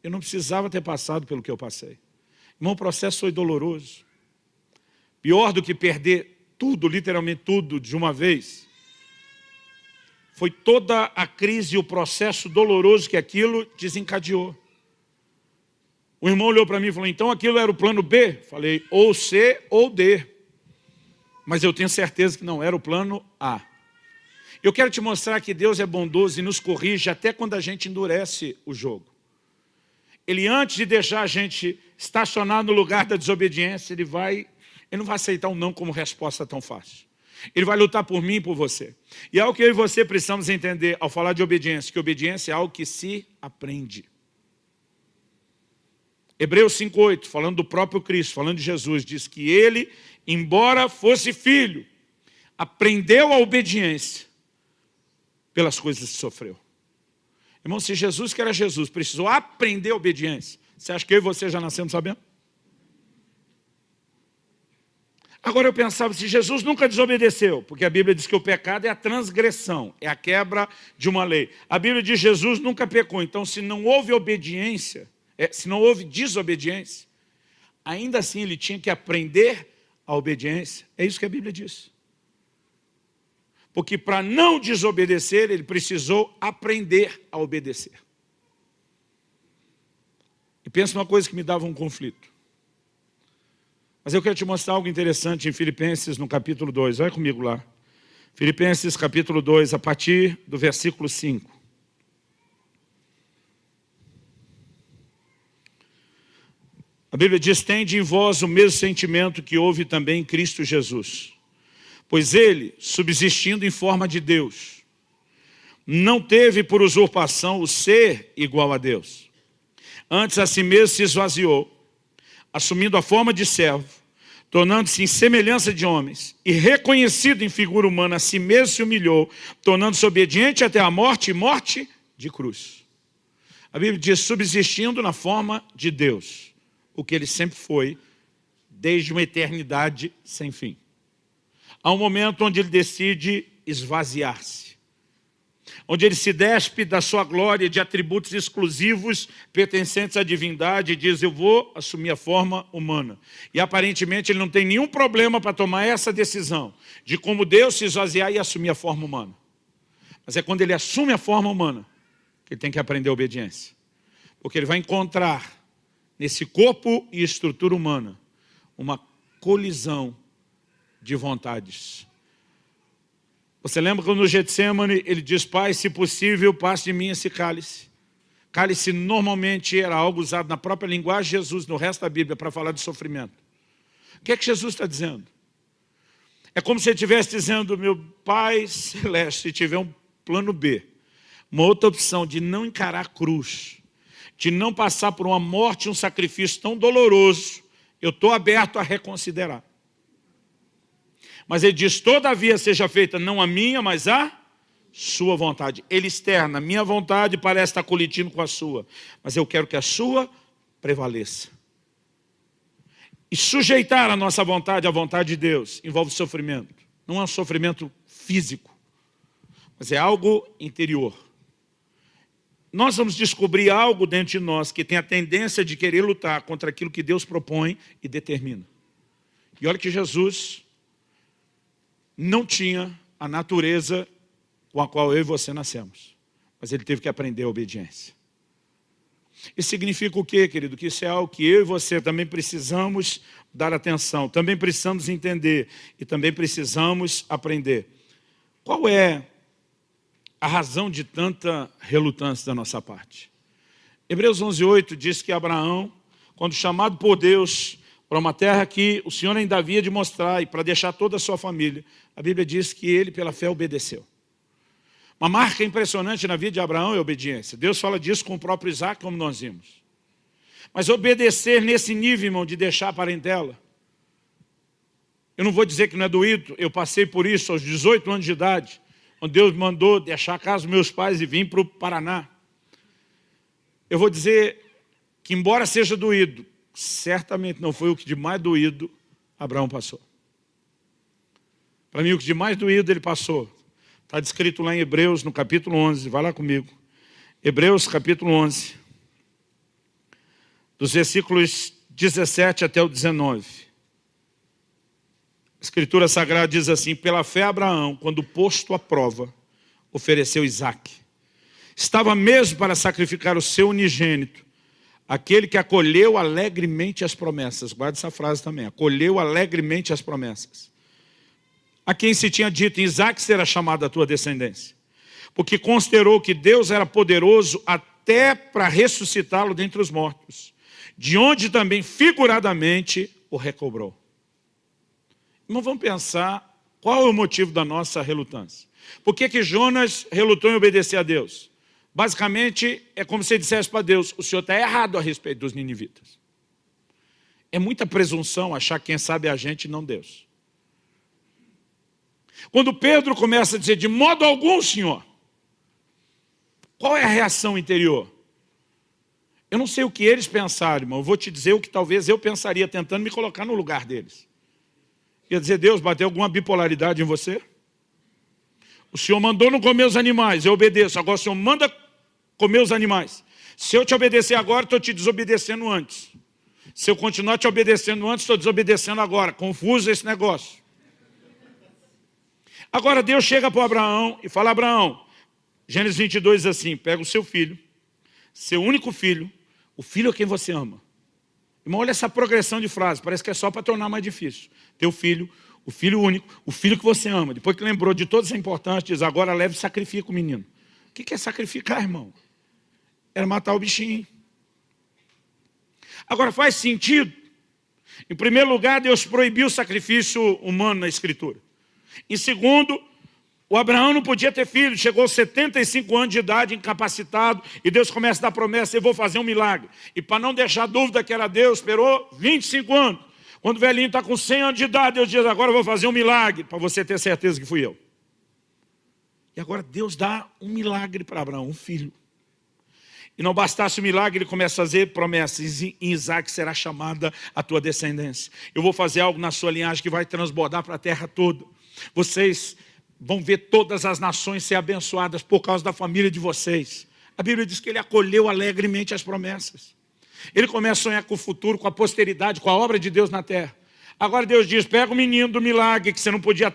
S1: eu não precisava ter passado pelo que eu passei. Irmão, o processo foi doloroso. Pior do que perder tudo, literalmente tudo, de uma vez, foi toda a crise e o processo doloroso que aquilo desencadeou. O irmão olhou para mim e falou, então aquilo era o plano B? Falei, ou C ou D. Mas eu tenho certeza que não era o plano A. Eu quero te mostrar que Deus é bondoso e nos corrige até quando a gente endurece o jogo. Ele antes de deixar a gente estacionar no lugar da desobediência, ele vai, ele não vai aceitar um não como resposta tão fácil. Ele vai lutar por mim e por você. E é algo que eu e você precisamos entender ao falar de obediência, que obediência é algo que se aprende. Hebreus 5,8, falando do próprio Cristo, falando de Jesus, diz que ele, embora fosse filho, aprendeu a obediência pelas coisas que sofreu. Irmão, se Jesus, que era Jesus, precisou aprender a obediência, você acha que eu e você já nascemos sabendo? Agora eu pensava, se Jesus nunca desobedeceu, porque a Bíblia diz que o pecado é a transgressão, é a quebra de uma lei. A Bíblia diz que Jesus nunca pecou, então se não houve obediência, é, se não houve desobediência, ainda assim ele tinha que aprender a obediência. É isso que a Bíblia diz. Porque para não desobedecer, ele precisou aprender a obedecer. E pensa numa coisa que me dava um conflito. Mas eu quero te mostrar algo interessante em Filipenses, no capítulo 2. Vai comigo lá. Filipenses, capítulo 2, a partir do versículo 5. A Bíblia diz, tende em vós o mesmo sentimento que houve também em Cristo Jesus. Pois ele, subsistindo em forma de Deus, não teve por usurpação o ser igual a Deus. Antes a si mesmo se esvaziou, assumindo a forma de servo, tornando-se em semelhança de homens, e reconhecido em figura humana, a si mesmo se humilhou, tornando-se obediente até a morte e morte de cruz. A Bíblia diz, subsistindo na forma de Deus o que ele sempre foi, desde uma eternidade sem fim. Há um momento onde ele decide esvaziar-se, onde ele se despe da sua glória de atributos exclusivos pertencentes à divindade e diz, eu vou assumir a forma humana. E aparentemente ele não tem nenhum problema para tomar essa decisão de como Deus se esvaziar e assumir a forma humana. Mas é quando ele assume a forma humana que ele tem que aprender a obediência. Porque ele vai encontrar nesse corpo e estrutura humana, uma colisão de vontades. Você lembra quando no Getsemane ele diz, Pai, se possível, passe de mim esse cálice. Cálice normalmente era algo usado na própria linguagem de Jesus, no resto da Bíblia, para falar de sofrimento. O que é que Jesus está dizendo? É como se ele estivesse dizendo, meu Pai Celeste, se tiver um plano B, uma outra opção de não encarar a cruz, de não passar por uma morte, um sacrifício tão doloroso, eu estou aberto a reconsiderar. Mas ele diz, todavia seja feita não a minha, mas a sua vontade. Ele externa, minha vontade parece estar colidindo com a sua, mas eu quero que a sua prevaleça. E sujeitar a nossa vontade à vontade de Deus envolve sofrimento. Não é um sofrimento físico, mas é algo interior nós vamos descobrir algo dentro de nós que tem a tendência de querer lutar contra aquilo que Deus propõe e determina. E olha que Jesus não tinha a natureza com a qual eu e você nascemos. Mas ele teve que aprender a obediência. Isso significa o quê, querido? Que isso é algo que eu e você também precisamos dar atenção, também precisamos entender e também precisamos aprender. Qual é a razão de tanta relutância da nossa parte. Hebreus 11:8 diz que Abraão, quando chamado por Deus para uma terra que o Senhor ainda havia de mostrar e para deixar toda a sua família, a Bíblia diz que ele, pela fé, obedeceu. Uma marca impressionante na vida de Abraão é a obediência. Deus fala disso com o próprio Isaac, como nós vimos. Mas obedecer nesse nível, irmão, de deixar a parentela. Eu não vou dizer que não é doído, eu passei por isso aos 18 anos de idade, quando Deus mandou deixar a casa dos meus pais e vim para o Paraná. Eu vou dizer que, embora seja doído, certamente não foi o que de mais doído Abraão passou. Para mim, o que de mais doído ele passou. Está descrito lá em Hebreus, no capítulo 11, vai lá comigo. Hebreus, capítulo 11, dos versículos 17 até o 19. A Escritura Sagrada diz assim, pela fé Abraão, quando posto à prova, ofereceu Isaac. Estava mesmo para sacrificar o seu unigênito, aquele que acolheu alegremente as promessas. Guarde essa frase também, acolheu alegremente as promessas. A quem se tinha dito, Isaac será chamado a tua descendência. Porque considerou que Deus era poderoso até para ressuscitá-lo dentre os mortos de onde também figuradamente o recobrou. Não vamos pensar qual é o motivo da nossa relutância. Por que, que Jonas relutou em obedecer a Deus? Basicamente, é como se ele dissesse para Deus, o senhor está errado a respeito dos ninivitas. É muita presunção achar que quem sabe é a gente não Deus. Quando Pedro começa a dizer, de modo algum, senhor, qual é a reação interior? Eu não sei o que eles pensaram, irmão. Eu vou te dizer o que talvez eu pensaria tentando me colocar no lugar deles. Ia dizer, Deus, bateu alguma bipolaridade em você? O Senhor mandou não comer os animais, eu obedeço. Agora o Senhor manda comer os animais. Se eu te obedecer agora, estou te desobedecendo antes. Se eu continuar te obedecendo antes, estou desobedecendo agora. Confuso esse negócio. Agora Deus chega para Abraão e fala, Abraão, Gênesis 22 diz assim, pega o seu filho, seu único filho, o filho é quem você ama. Irmão, olha essa progressão de frase, parece que é só para tornar mais difícil. Teu filho, o filho único, o filho que você ama. Depois que lembrou de toda essa importância, diz, agora leve e sacrifica o menino. O que é sacrificar, irmão? Era matar o bichinho. Agora, faz sentido? Em primeiro lugar, Deus proibiu o sacrifício humano na Escritura. Em segundo, o Abraão não podia ter filho, chegou aos 75 anos de idade, incapacitado, e Deus começa a dar promessa, eu vou fazer um milagre. E para não deixar dúvida que era Deus, esperou 25 anos. Quando o velhinho está com 100 anos de idade, Deus diz, agora eu vou fazer um milagre, para você ter certeza que fui eu. E agora Deus dá um milagre para Abraão, um filho. E não bastasse o milagre, ele começa a fazer promessas. Em Isaac será chamada a tua descendência. Eu vou fazer algo na sua linhagem que vai transbordar para a terra toda. Vocês vão ver todas as nações ser abençoadas por causa da família de vocês. A Bíblia diz que ele acolheu alegremente as promessas. Ele começa a sonhar com o futuro, com a posteridade, com a obra de Deus na terra. Agora Deus diz, pega o menino do milagre que você não podia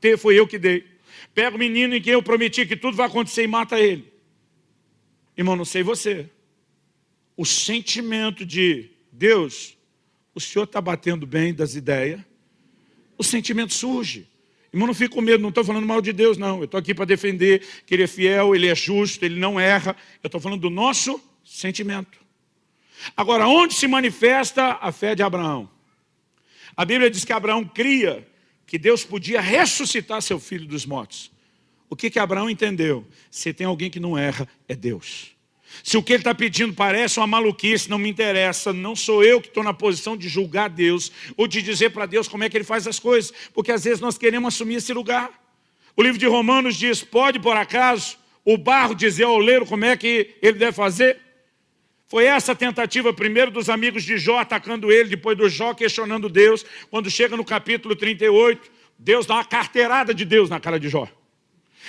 S1: ter, foi eu que dei. Pega o menino em quem eu prometi que tudo vai acontecer e mata ele. Irmão, não sei você. O sentimento de Deus, o Senhor está batendo bem das ideias, o sentimento surge. Irmão, não fique com medo, não estou falando mal de Deus, não. Eu estou aqui para defender que Ele é fiel, Ele é justo, Ele não erra. Eu estou falando do nosso sentimento. Agora, onde se manifesta a fé de Abraão? A Bíblia diz que Abraão cria que Deus podia ressuscitar seu filho dos mortos. O que, que Abraão entendeu? Se tem alguém que não erra, é Deus. Se o que ele está pedindo parece uma maluquice, não me interessa, não sou eu que estou na posição de julgar Deus, ou de dizer para Deus como é que ele faz as coisas, porque às vezes nós queremos assumir esse lugar. O livro de Romanos diz, pode por acaso o barro dizer ao oleiro como é que ele deve fazer? Foi essa tentativa primeiro dos amigos de Jó atacando ele, depois do Jó questionando Deus, quando chega no capítulo 38, Deus dá uma carteirada de Deus na cara de Jó.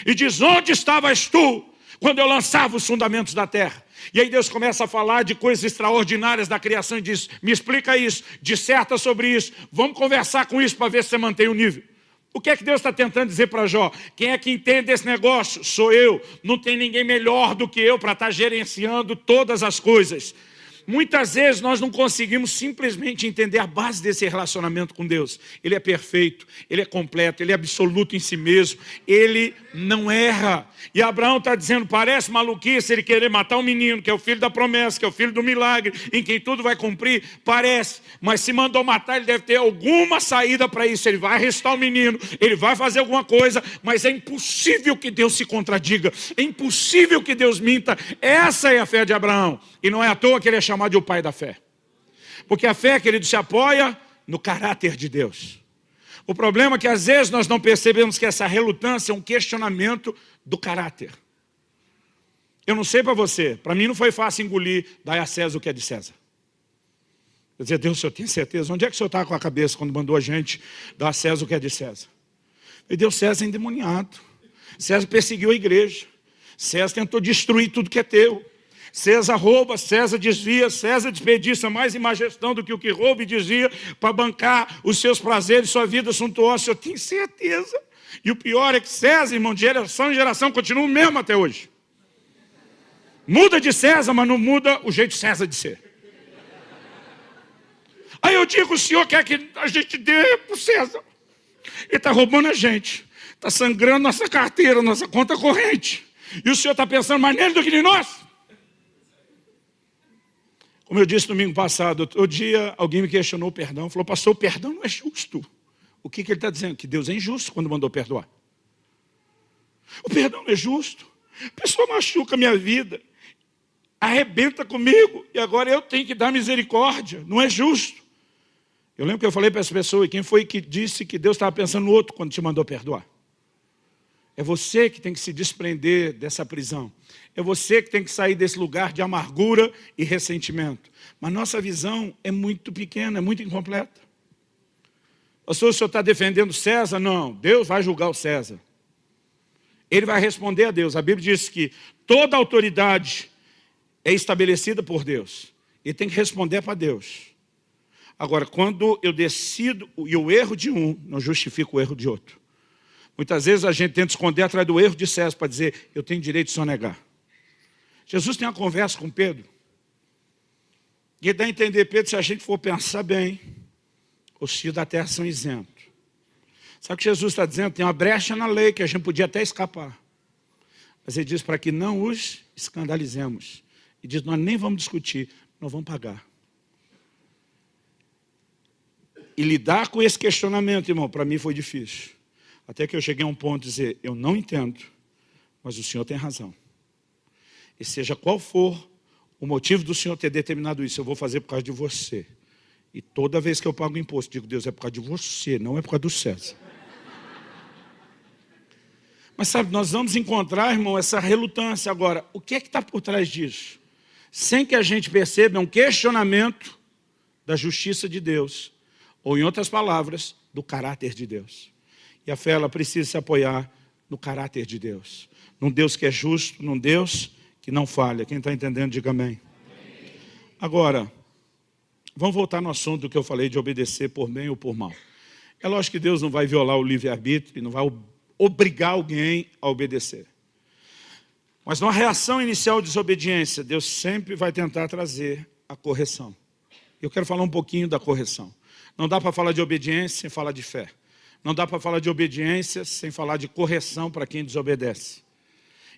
S1: E diz, onde estavas tu quando eu lançava os fundamentos da terra. E aí Deus começa a falar de coisas extraordinárias da criação e diz, me explica isso, disserta sobre isso, vamos conversar com isso para ver se você mantém o nível. O que é que Deus está tentando dizer para Jó? Quem é que entende esse negócio? Sou eu. Não tem ninguém melhor do que eu para estar tá gerenciando todas as coisas. Muitas vezes nós não conseguimos simplesmente entender a base desse relacionamento com Deus. Ele é perfeito, Ele é completo, Ele é absoluto em si mesmo, Ele não erra. E Abraão está dizendo, parece maluquice ele querer matar um menino, que é o filho da promessa, que é o filho do milagre, em quem tudo vai cumprir, parece. Mas se mandou matar, ele deve ter alguma saída para isso. Ele vai arrestar o menino, ele vai fazer alguma coisa, mas é impossível que Deus se contradiga, é impossível que Deus minta. Essa é a fé de Abraão. E não é à toa que ele é chamado de o pai da fé. Porque a fé, querido, se apoia no caráter de Deus. O problema é que às vezes nós não percebemos que essa relutância é um questionamento do caráter. Eu não sei para você, para mim não foi fácil engolir, dar a César o que é de César. Eu dizia, Deus, o senhor tem certeza? Onde é que o senhor está com a cabeça quando mandou a gente dar a César o que é de César? E Deus, César endemoniado. César perseguiu a igreja. César tentou destruir tudo que é teu. César rouba, César desvia, César desperdiça mais em do que o que rouba e desvia para bancar os seus prazeres, sua vida suntuosa. Eu tenho certeza. E o pior é que César, irmão, de geração em geração, continua o mesmo até hoje. Muda de César, mas não muda o jeito César de ser. Aí eu digo, o senhor quer que a gente dê para o César. Ele está roubando a gente. Está sangrando nossa carteira, nossa conta corrente. E o senhor está pensando mais nele do que em nós? Como eu disse domingo passado, outro dia alguém me questionou o perdão. Falou, pastor, o perdão não é justo. O que, que ele está dizendo? Que Deus é injusto quando mandou perdoar. O perdão não é justo. A pessoa machuca a minha vida, arrebenta comigo, e agora eu tenho que dar misericórdia. Não é justo. Eu lembro que eu falei para essa pessoa, e quem foi que disse que Deus estava pensando no outro quando te mandou perdoar? É você que tem que se desprender dessa prisão. É você que tem que sair desse lugar de amargura e ressentimento. Mas nossa visão é muito pequena, é muito incompleta. Pastor, o senhor está defendendo César? Não, Deus vai julgar o César. Ele vai responder a Deus. A Bíblia diz que toda autoridade é estabelecida por Deus. E tem que responder para Deus. Agora, quando eu decido, e o erro de um não justifica o erro de outro. Muitas vezes a gente tenta esconder atrás do erro de César para dizer, eu tenho direito de sonegar. Jesus tem uma conversa com Pedro. E dá a entender, Pedro, se a gente for pensar bem, os filhos da terra são isentos. Sabe o que Jesus está dizendo? Tem uma brecha na lei que a gente podia até escapar. Mas ele diz para que não os escandalizemos. E diz, nós nem vamos discutir, nós vamos pagar. E lidar com esse questionamento, irmão, para mim foi difícil. Até que eu cheguei a um ponto de dizer, eu não entendo, mas o Senhor tem razão. E seja qual for o motivo do Senhor ter determinado isso, eu vou fazer por causa de você. E toda vez que eu pago imposto, digo, Deus, é por causa de você, não é por causa do César. Mas sabe, nós vamos encontrar, irmão, essa relutância agora. O que é que está por trás disso? Sem que a gente perceba, é um questionamento da justiça de Deus ou, em outras palavras, do caráter de Deus. E a fé, ela precisa se apoiar no caráter de Deus. Num Deus que é justo, num Deus que não falha. Quem está entendendo, diga amém. Agora, vamos voltar no assunto que eu falei de obedecer por bem ou por mal. É lógico que Deus não vai violar o livre-arbítrio e não vai obrigar alguém a obedecer. Mas numa reação inicial de desobediência, Deus sempre vai tentar trazer a correção. Eu quero falar um pouquinho da correção. Não dá para falar de obediência sem falar de fé. Não dá para falar de obediência sem falar de correção para quem desobedece.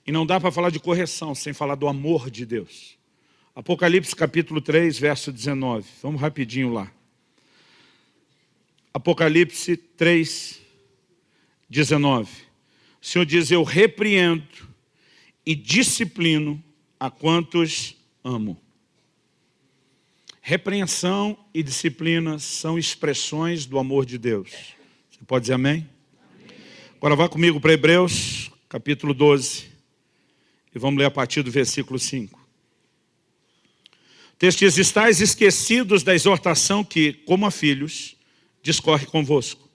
S1: E não dá para falar de correção sem falar do amor de Deus. Apocalipse capítulo 3, verso 19. Vamos rapidinho lá. Apocalipse 3, 19. O Senhor diz, eu repreendo e disciplino a quantos amo. Repreensão e disciplina são expressões do amor de Deus. Você pode dizer amém? amém. Agora vá comigo para Hebreus, capítulo 12. E vamos ler a partir do versículo 5. O texto diz, estáis esquecidos da exortação que, como a filhos, discorre convosco.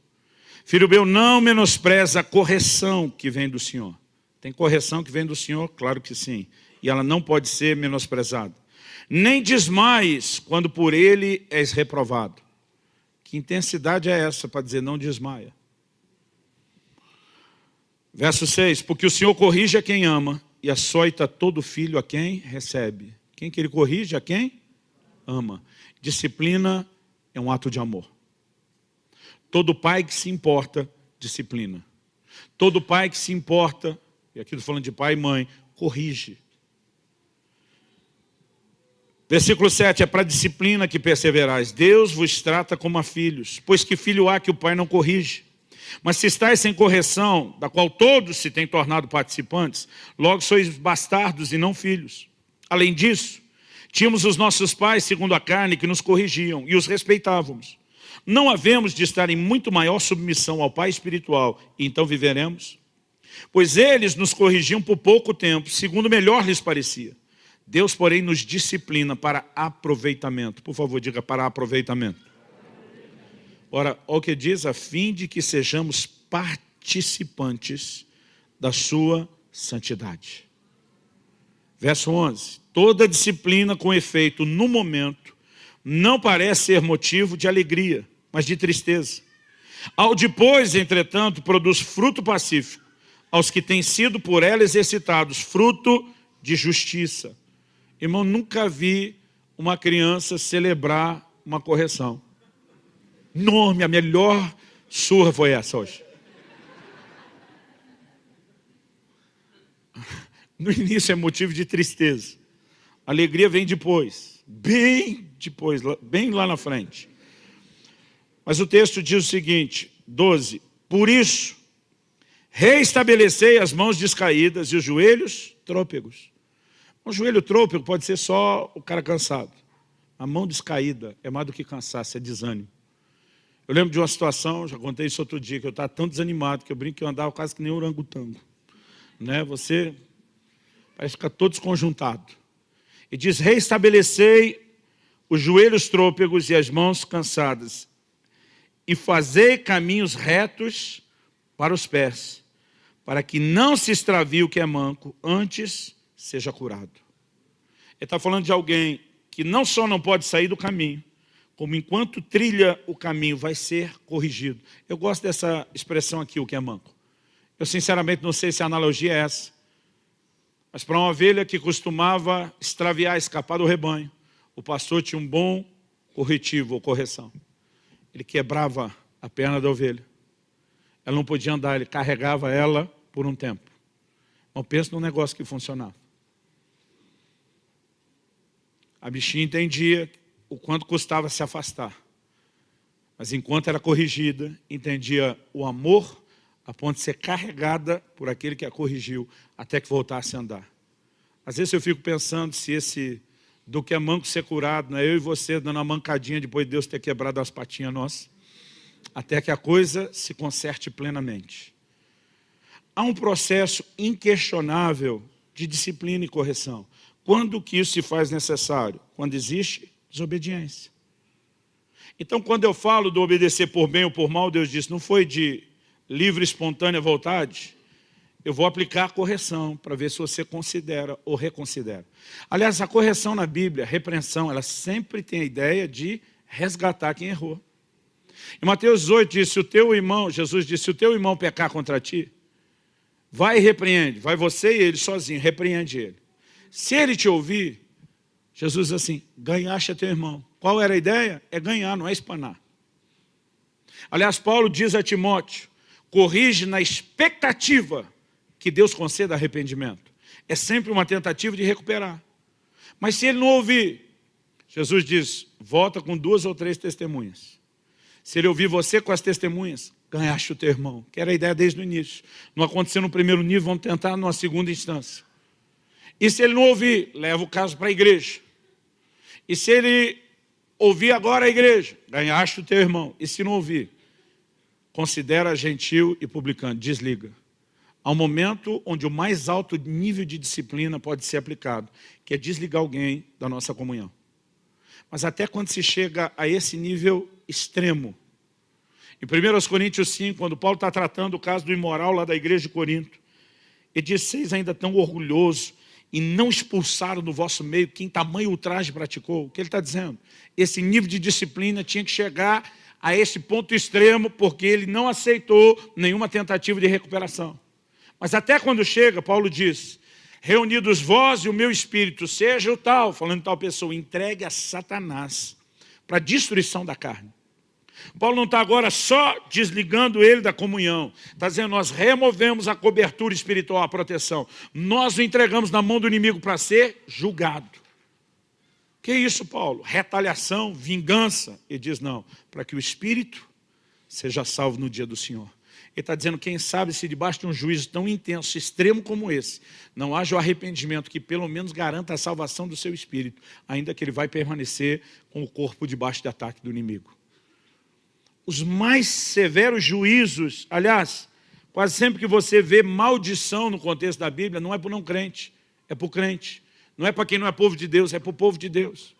S1: Filho meu, não menospreza a correção que vem do Senhor. Tem correção que vem do Senhor? Claro que sim. E ela não pode ser menosprezada nem desmaies quando por ele és reprovado. Que intensidade é essa para dizer não desmaia? Verso 6, porque o Senhor corrige a quem ama e açoita todo filho a quem recebe. Quem que ele corrige? A quem? Ama. Disciplina é um ato de amor. Todo pai que se importa, disciplina. Todo pai que se importa, e aqui estou falando de pai e mãe, corrige. Versículo 7, é para a disciplina que perseverais. Deus vos trata como a filhos, pois que filho há que o pai não corrige. Mas se estáis sem correção, da qual todos se têm tornado participantes, logo sois bastardos e não filhos. Além disso, Tínhamos os nossos pais, segundo a carne, que nos corrigiam e os respeitávamos. Não havemos de estar em muito maior submissão ao Pai espiritual, e então viveremos? Pois eles nos corrigiam por pouco tempo, segundo melhor lhes parecia. Deus, porém, nos disciplina para aproveitamento. Por favor, diga para aproveitamento. Ora, o que diz, a fim de que sejamos participantes da sua santidade. Verso 11. Toda disciplina com efeito no momento não parece ser motivo de alegria, mas de tristeza. Ao depois, entretanto, produz fruto pacífico aos que têm sido por ela exercitados, fruto de justiça. Irmão, nunca vi uma criança celebrar uma correção. Nome, a melhor surra foi essa hoje. No início é motivo de tristeza. Alegria vem depois, bem depois, bem lá na frente. Mas o texto diz o seguinte, 12, Por isso, reestabelecei as mãos descaídas e os joelhos trôpegos. Um joelho trôpego pode ser só o cara cansado. A mão descaída é mais do que cansaço, é desânimo. Eu lembro de uma situação, já contei isso outro dia, que eu estava tão desanimado, que eu brinco que eu andava quase que nem orangotango. Né? Você parece ficar todo desconjuntado. E diz, reestabelecei os joelhos trôpegos e as mãos cansadas, e fazei caminhos retos para os pés, para que não se extravie o que é manco, antes seja curado. Ele está falando de alguém que não só não pode sair do caminho, como enquanto trilha o caminho vai ser corrigido. Eu gosto dessa expressão aqui, o que é manco. Eu sinceramente não sei se a analogia é essa. Mas para uma ovelha que costumava extraviar, escapar do rebanho, o pastor tinha um bom corretivo ou correção. Ele quebrava a perna da ovelha. Ela não podia andar, ele carregava ela por um tempo. Não pensa num negócio que funcionava. A bichinha entendia o quanto custava se afastar. Mas enquanto era corrigida, entendia o amor a ponto de ser carregada por aquele que a corrigiu até que voltasse a andar. Às vezes eu fico pensando se esse do que é manco ser curado, não é eu e você dando uma mancadinha depois de Deus ter quebrado as patinhas nossas, até que a coisa se conserte plenamente. Há um processo inquestionável de disciplina e correção. Quando que isso se faz necessário? Quando existe desobediência. Então, quando eu falo do obedecer por bem ou por mal, Deus disse, não foi de livre, espontânea vontade, eu vou aplicar a correção para ver se você considera ou reconsidera. Aliás, a correção na Bíblia, a repreensão, ela sempre tem a ideia de resgatar quem errou. Em Mateus 8 diz, se o teu irmão, Jesus disse, se o teu irmão pecar contra ti, vai e repreende, vai você e ele sozinho, repreende ele. Se ele te ouvir, Jesus diz assim, ganhaste a teu irmão. Qual era a ideia? É ganhar, não é espanar. Aliás, Paulo diz a Timóteo, corrige na expectativa que Deus conceda arrependimento. É sempre uma tentativa de recuperar. Mas se ele não ouvir, Jesus diz, volta com duas ou três testemunhas. Se ele ouvir você com as testemunhas, ganhaste o teu irmão. Que era a ideia desde o início. Não aconteceu no primeiro nível, vamos tentar numa segunda instância. E se ele não ouvir, leva o caso para a igreja. E se ele ouvir agora a igreja, ganhaste o teu irmão. E se não ouvir, considera gentil e publicano, desliga. Há um momento onde o mais alto nível de disciplina pode ser aplicado, que é desligar alguém da nossa comunhão. Mas até quando se chega a esse nível extremo, em 1 Coríntios 5, quando Paulo está tratando o caso do imoral lá da igreja de Corinto, ele diz, vocês ainda tão orgulhosos e não expulsaram do vosso meio quem tamanho ultraje praticou. O que ele está dizendo? Esse nível de disciplina tinha que chegar a esse ponto extremo, porque ele não aceitou nenhuma tentativa de recuperação. Mas até quando chega, Paulo diz, reunidos vós e o meu espírito, seja o tal, falando tal pessoa, entregue a Satanás para a destruição da carne. Paulo não está agora só desligando ele da comunhão. Está dizendo, nós removemos a cobertura espiritual, a proteção. Nós o entregamos na mão do inimigo para ser julgado. Que isso, Paulo? Retaliação, vingança? Ele diz, não, para que o espírito seja salvo no dia do Senhor. Ele está dizendo, quem sabe se debaixo de um juízo tão intenso, extremo como esse, não haja o arrependimento que pelo menos garanta a salvação do seu espírito, ainda que ele vai permanecer com o corpo debaixo de ataque do inimigo. Os mais severos juízos, aliás, quase sempre que você vê maldição no contexto da Bíblia, não é para o não crente, é para o crente. Não é para quem não é povo de Deus, é para o povo de Deus.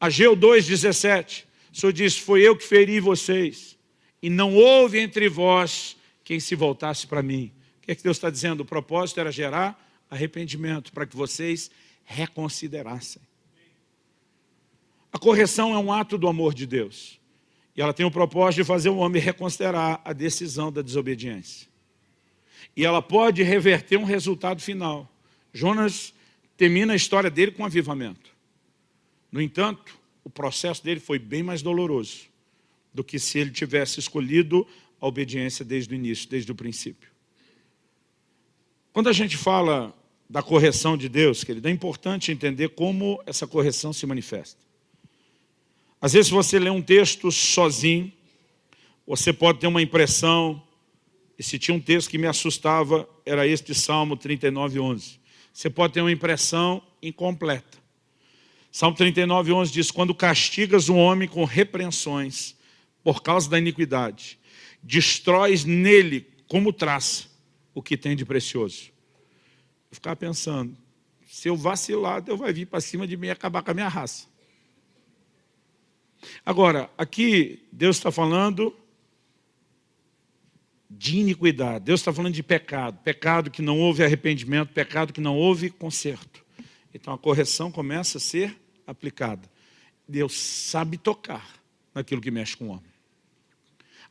S1: Ageu 2,17, o Senhor diz, foi eu que feri vocês, e não houve entre vós quem se voltasse para mim. O que, é que Deus está dizendo? O propósito era gerar arrependimento, para que vocês reconsiderassem. A correção é um ato do amor de Deus. E ela tem o propósito de fazer o homem reconsiderar a decisão da desobediência. E ela pode reverter um resultado final. Jonas termina a história dele com avivamento. No entanto, o processo dele foi bem mais doloroso do que se ele tivesse escolhido a obediência desde o início, desde o princípio. Quando a gente fala da correção de Deus, querido, é importante entender como essa correção se manifesta. Às vezes você lê um texto sozinho, você pode ter uma impressão, e se tinha um texto que me assustava, era este Salmo 39, 11. Você pode ter uma impressão incompleta. Salmo 39, 11 diz, quando castigas um homem com repreensões por causa da iniquidade, destróis nele como traça o que tem de precioso. Eu ficava pensando, se eu vacilar, Deus vai vir para cima de mim e acabar com a minha raça. Agora, aqui Deus está falando de iniquidade. Deus está falando de pecado. Pecado que não houve arrependimento, pecado que não houve conserto. Então a correção começa a ser aplicada. Deus sabe tocar naquilo que mexe com o homem.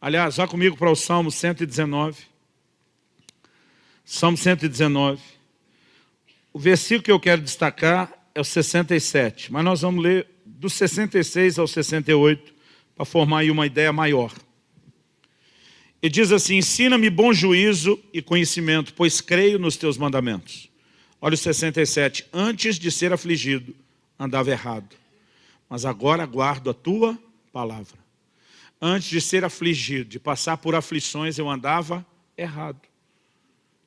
S1: Aliás, vá comigo para o Salmo 119. Salmo 119. O versículo que eu quero destacar é o 67, mas nós vamos ler do 66 ao 68 para formar aí uma ideia maior. E diz assim, ensina-me bom juízo e conhecimento, pois creio nos teus mandamentos. Olha o 67, antes de ser afligido, andava errado, mas agora guardo a tua palavra. Antes de ser afligido, de passar por aflições, eu andava errado.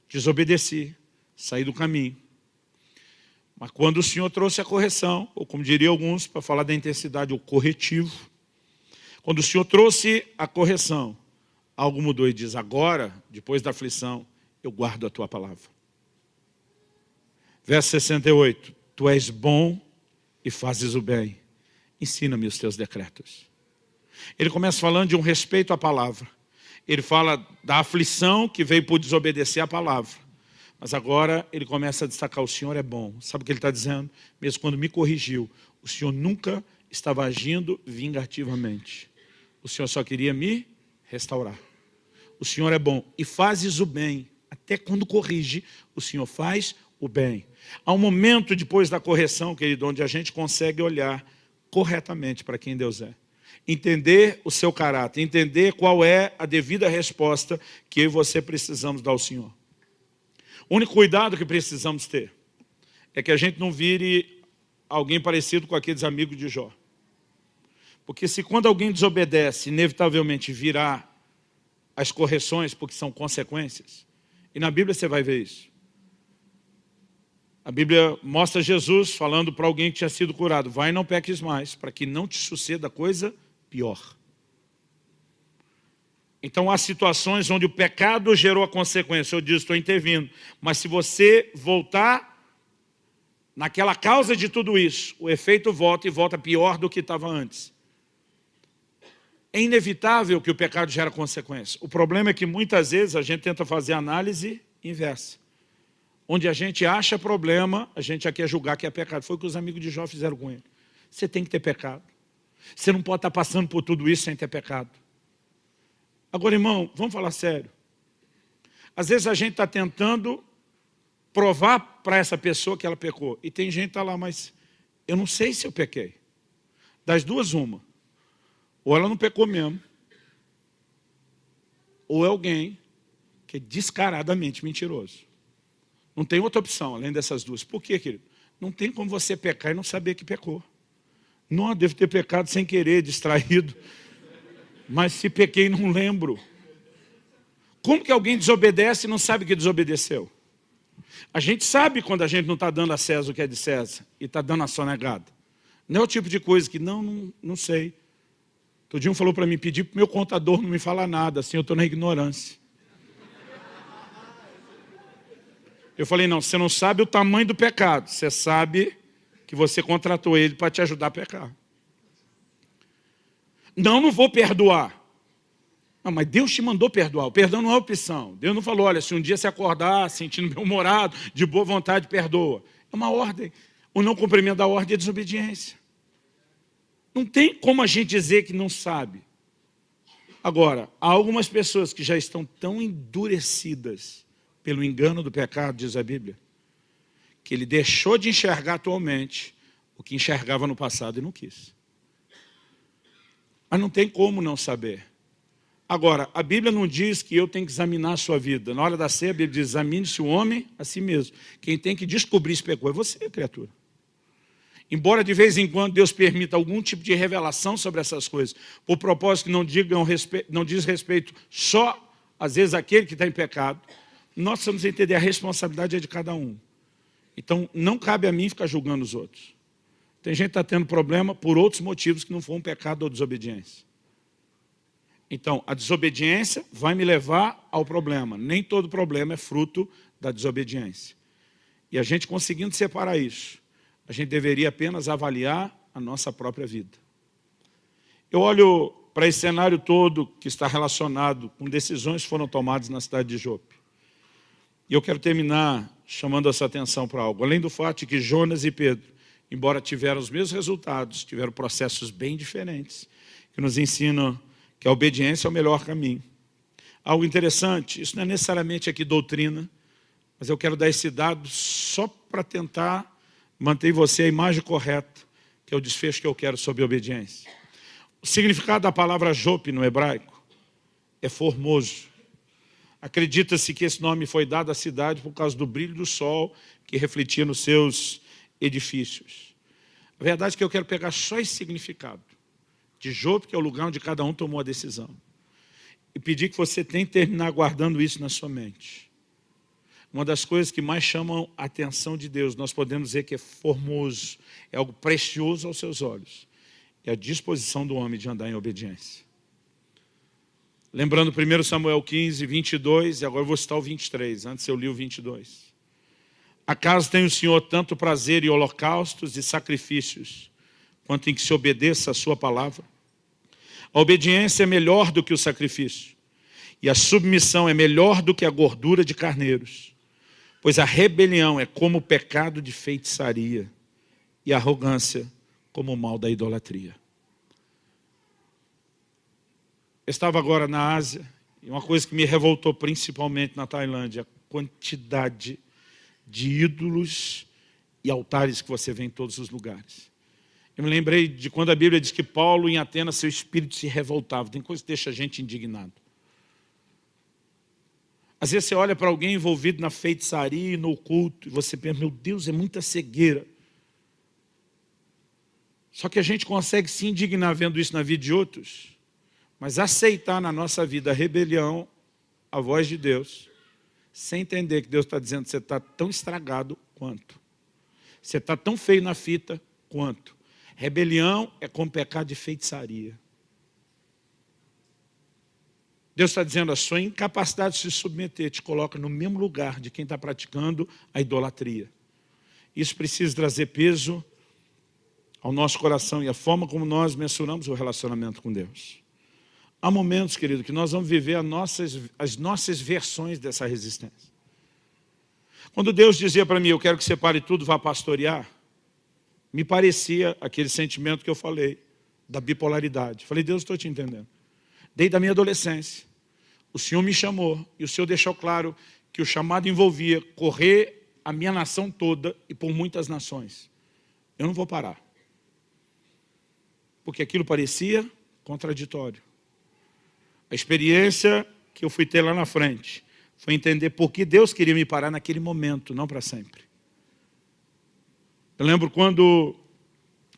S1: Desobedeci, saí do caminho. Mas quando o Senhor trouxe a correção, ou como diriam alguns, para falar da intensidade, o corretivo, quando o Senhor trouxe a correção, algo mudou e diz, agora, depois da aflição, eu guardo a tua palavra. Verso 68, tu és bom e fazes o bem, ensina-me os teus decretos. Ele começa falando de um respeito à palavra. Ele fala da aflição que veio por desobedecer à palavra. Mas agora ele começa a destacar, o Senhor é bom. Sabe o que ele está dizendo? Mesmo quando me corrigiu, o Senhor nunca estava agindo vingativamente. O Senhor só queria me restaurar o Senhor é bom. E fazes o bem. Até quando corrige, o Senhor faz o bem. Há um momento depois da correção, querido, onde a gente consegue olhar corretamente para quem Deus é. Entender o seu caráter, entender qual é a devida resposta que eu e você precisamos dar ao Senhor. O único cuidado que precisamos ter é que a gente não vire alguém parecido com aqueles amigos de Jó. Porque se quando alguém desobedece, inevitavelmente virá as correções, porque são consequências. E na Bíblia você vai ver isso. A Bíblia mostra Jesus falando para alguém que tinha sido curado, vai não peques mais, para que não te suceda coisa pior. Então há situações onde o pecado gerou a consequência, eu disse, estou intervindo, mas se você voltar naquela causa de tudo isso, o efeito volta e volta pior do que estava antes. É inevitável que o pecado gera consequência. O problema é que muitas vezes a gente tenta fazer análise inversa. Onde a gente acha problema, a gente já quer julgar que é pecado. Foi o que os amigos de Jó fizeram com ele. Você tem que ter pecado. Você não pode estar passando por tudo isso sem ter pecado. Agora, irmão, vamos falar sério. Às vezes a gente está tentando provar para essa pessoa que ela pecou. E tem gente que está lá, mas eu não sei se eu pequei. Das duas, uma. Ou ela não pecou mesmo, ou é alguém que é descaradamente mentiroso. Não tem outra opção, além dessas duas. Por quê, querido? Não tem como você pecar e não saber que pecou. Não, devo ter pecado sem querer, distraído. Mas se pequei, não lembro. Como que alguém desobedece e não sabe que desobedeceu? A gente sabe quando a gente não está dando a César o que é de César e está dando a sonegada. Não é o tipo de coisa que, não, não, não sei. Um falou para mim, pedir para o meu contador não me falar nada, assim eu estou na ignorância. Eu falei, não, você não sabe o tamanho do pecado, você sabe que você contratou ele para te ajudar a pecar. Não, não vou perdoar. Não, mas Deus te mandou perdoar. O perdão não é opção. Deus não falou, olha, se um dia você acordar sentindo bem-humorado, de boa vontade, perdoa. É uma ordem. O não cumprimento da ordem é desobediência. Não tem como a gente dizer que não sabe. Agora, há algumas pessoas que já estão tão endurecidas pelo engano do pecado, diz a Bíblia, que ele deixou de enxergar atualmente o que enxergava no passado e não quis. Mas não tem como não saber. Agora, a Bíblia não diz que eu tenho que examinar a sua vida. Na hora da ceia, a Bíblia diz, examine-se o homem a si mesmo. Quem tem que descobrir se pecou é você, criatura. Embora de vez em quando Deus permita algum tipo de revelação sobre essas coisas, por propósito que não, digam, não diz respeito só, às vezes, àquele que está em pecado, nós precisamos entender a responsabilidade é de cada um. Então, não cabe a mim ficar julgando os outros. Tem gente que está tendo problema por outros motivos que não foram pecado ou desobediência. Então, a desobediência vai me levar ao problema. Nem todo problema é fruto da desobediência. E a gente conseguindo separar isso, a gente deveria apenas avaliar a nossa própria vida. Eu olho para esse cenário todo que está relacionado com decisões que foram tomadas na cidade de Jope. E eu quero terminar chamando essa atenção para algo. Além do fato de que Jonas e Pedro, embora tiveram os mesmos resultados, tiveram processos bem diferentes, que nos ensinam que a obediência é o melhor caminho. Algo interessante, isso não é necessariamente aqui doutrina, mas eu quero dar esse dado só para tentar manter você a imagem correta, que é o desfecho que eu quero sobre obediência. O significado da palavra Jope no hebraico é formoso. Acredita-se que esse nome foi dado à cidade por causa do brilho do sol que refletia nos seus edifícios. A verdade é que eu quero pegar só esse significado de Jope, que é o lugar onde cada um tomou a decisão. E pedir que você tente terminar guardando isso na sua mente. Uma das coisas que mais chamam a atenção de Deus, nós podemos dizer que é formoso, é algo precioso aos seus olhos, é a disposição do homem de andar em obediência. Lembrando 1 Samuel 15, 22, e agora eu vou citar o 23, antes eu li o 22. Acaso tem o Senhor tanto prazer em holocaustos e sacrifícios, quanto em que se obedeça a sua palavra? A obediência é melhor do que o sacrifício, e a submissão é melhor do que a gordura de carneiros, pois a rebelião é como o pecado de feitiçaria, e a arrogância como o mal da idolatria. Estava agora na Ásia, e uma coisa que me revoltou principalmente na Tailândia, a quantidade de ídolos e altares que você vê em todos os lugares. Eu me lembrei de quando a Bíblia diz que Paulo em Atenas, seu espírito se revoltava. Tem coisa que deixa a gente indignado. Às vezes você olha para alguém envolvido na feitiçaria e no oculto, e você pensa, meu Deus, é muita cegueira. Só que a gente consegue se indignar vendo isso na vida de outros, mas aceitar na nossa vida a rebelião, a voz de Deus, sem entender que Deus está dizendo que você está tão estragado quanto. Você está tão feio na fita quanto. Rebelião é como pecado de feitiçaria. Deus está dizendo, a sua incapacidade de se submeter te coloca no mesmo lugar de quem está praticando a idolatria. Isso precisa trazer peso ao nosso coração e a forma como nós mensuramos o relacionamento com Deus. Há momentos, querido, que nós vamos viver as nossas, as nossas versões dessa resistência. Quando Deus dizia para mim, eu quero que você pare tudo, vá pastorear, me parecia aquele sentimento que eu falei, da bipolaridade. Falei, Deus, estou te entendendo. Desde a minha adolescência, o Senhor me chamou e o Senhor deixou claro que o chamado envolvia correr a minha nação toda e por muitas nações. Eu não vou parar. Porque aquilo parecia contraditório. A experiência que eu fui ter lá na frente foi entender por que Deus queria me parar naquele momento, não para sempre. Eu lembro quando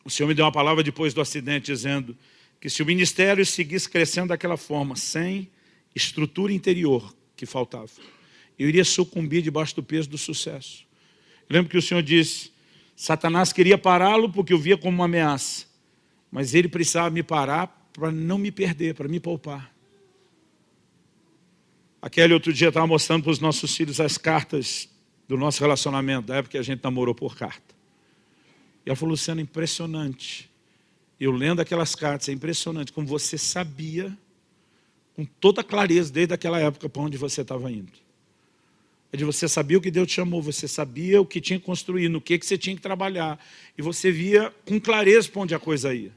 S1: o Senhor me deu uma palavra depois do acidente, dizendo que se o ministério seguisse crescendo daquela forma, sem estrutura interior, que faltava. Eu iria sucumbir debaixo do peso do sucesso. Eu lembro que o Senhor disse, Satanás queria pará-lo porque eu via como uma ameaça. Mas ele precisava me parar para não me perder, para me poupar. Aquele outro dia estava mostrando para os nossos filhos as cartas do nosso relacionamento, da época que a gente namorou por carta. E ela falou, Luciano, impressionante. Eu lendo aquelas cartas, é impressionante como você sabia, com toda clareza, desde aquela época, para onde você estava indo. É de você sabia o que Deus te chamou, você sabia o que tinha que construir, no que, que você tinha que trabalhar. E você via com clareza para onde a coisa ia.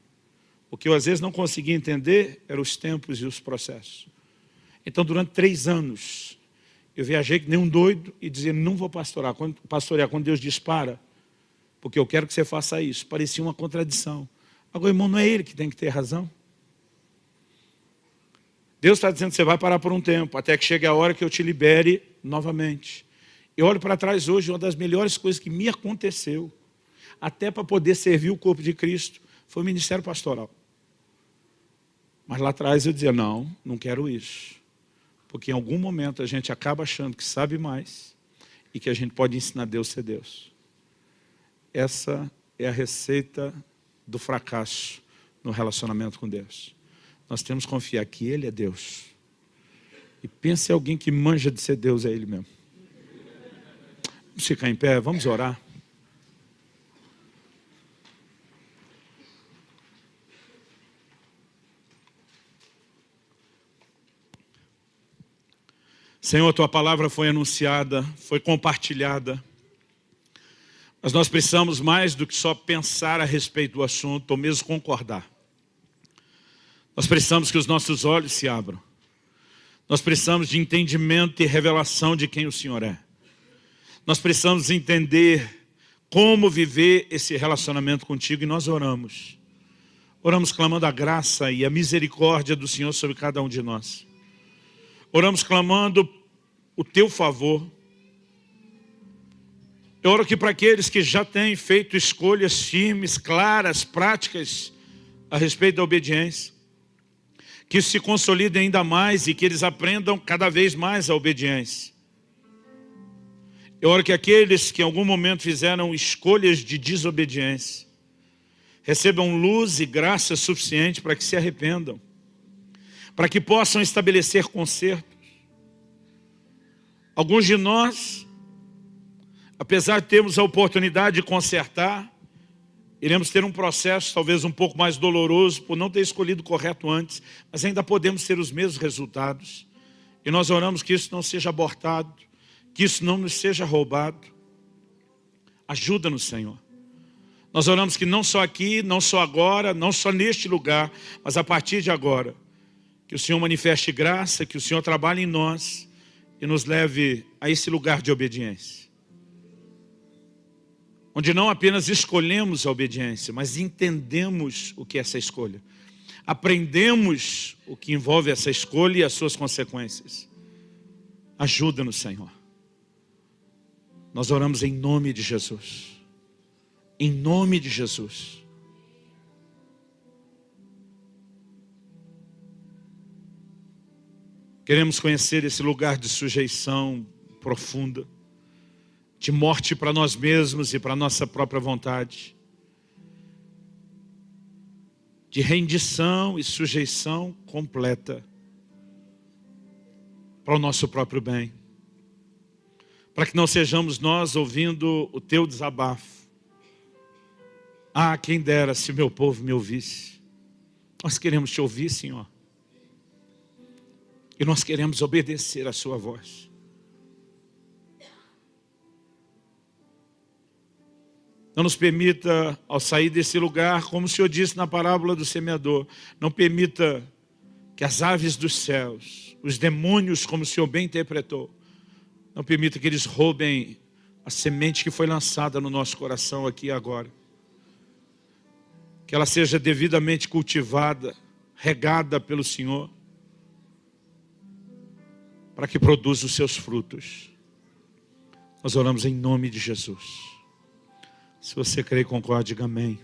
S1: O que eu às vezes não conseguia entender eram os tempos e os processos. Então, durante três anos, eu viajei que nem um doido e dizia, não vou pastorar. Quando, pastorear, quando Deus dispara, porque eu quero que você faça isso. Parecia uma contradição. Agora, irmão, não é ele que tem que ter razão. Deus está dizendo você vai parar por um tempo, até que chegue a hora que eu te libere novamente. Eu olho para trás hoje, uma das melhores coisas que me aconteceu, até para poder servir o corpo de Cristo, foi o ministério pastoral. Mas lá atrás eu dizia, não, não quero isso. Porque em algum momento a gente acaba achando que sabe mais e que a gente pode ensinar Deus a ser Deus. Essa é a receita do fracasso no relacionamento com Deus. Nós temos que confiar que Ele é Deus. E pense em alguém que manja de ser Deus, é Ele mesmo. Vamos ficar em pé, vamos orar. Senhor, Tua palavra foi anunciada, foi compartilhada. Mas nós precisamos mais do que só pensar a respeito do assunto, ou mesmo concordar. Nós precisamos que os nossos olhos se abram. Nós precisamos de entendimento e revelação de quem o Senhor é. Nós precisamos entender como viver esse relacionamento contigo e nós oramos. Oramos clamando a graça e a misericórdia do Senhor sobre cada um de nós. Oramos clamando o teu favor. Eu oro que para aqueles que já têm feito escolhas firmes, claras, práticas a respeito da obediência, que se consolide ainda mais e que eles aprendam cada vez mais a obediência. Eu oro que aqueles que em algum momento fizeram escolhas de desobediência, recebam luz e graça suficiente para que se arrependam para que possam estabelecer consertos. Alguns de nós, apesar de termos a oportunidade de consertar, iremos ter um processo talvez um pouco mais doloroso por não ter escolhido correto antes, mas ainda podemos ter os mesmos resultados. E nós oramos que isso não seja abortado, que isso não nos seja roubado. Ajuda-nos, Senhor. Nós oramos que não só aqui, não só agora, não só neste lugar, mas a partir de agora, que o Senhor manifeste graça, que o Senhor trabalhe em nós e nos leve a esse lugar de obediência. Onde não apenas escolhemos a obediência, mas entendemos o que é essa escolha. Aprendemos o que envolve essa escolha e as suas consequências. Ajuda-nos, Senhor. Nós oramos em nome de Jesus. Em nome de Jesus. Queremos conhecer esse lugar de sujeição profunda, de morte para nós mesmos e para nossa própria vontade, de rendição e sujeição completa para o nosso próprio bem, para que não sejamos nós ouvindo o teu desabafo. Ah, quem dera se meu povo me ouvisse. Nós queremos te ouvir, Senhor. E nós queremos obedecer a sua voz. Não nos permita, ao sair desse lugar, como o Senhor disse na parábola do semeador, não permita que as aves dos céus, os demônios, como o Senhor bem interpretou, não permita que eles roubem a semente que foi lançada no nosso coração aqui e agora. Que ela seja devidamente cultivada, regada pelo Senhor para que produza os seus frutos. Nós oramos em nome de Jesus. Se você crê e concorda, diga amém.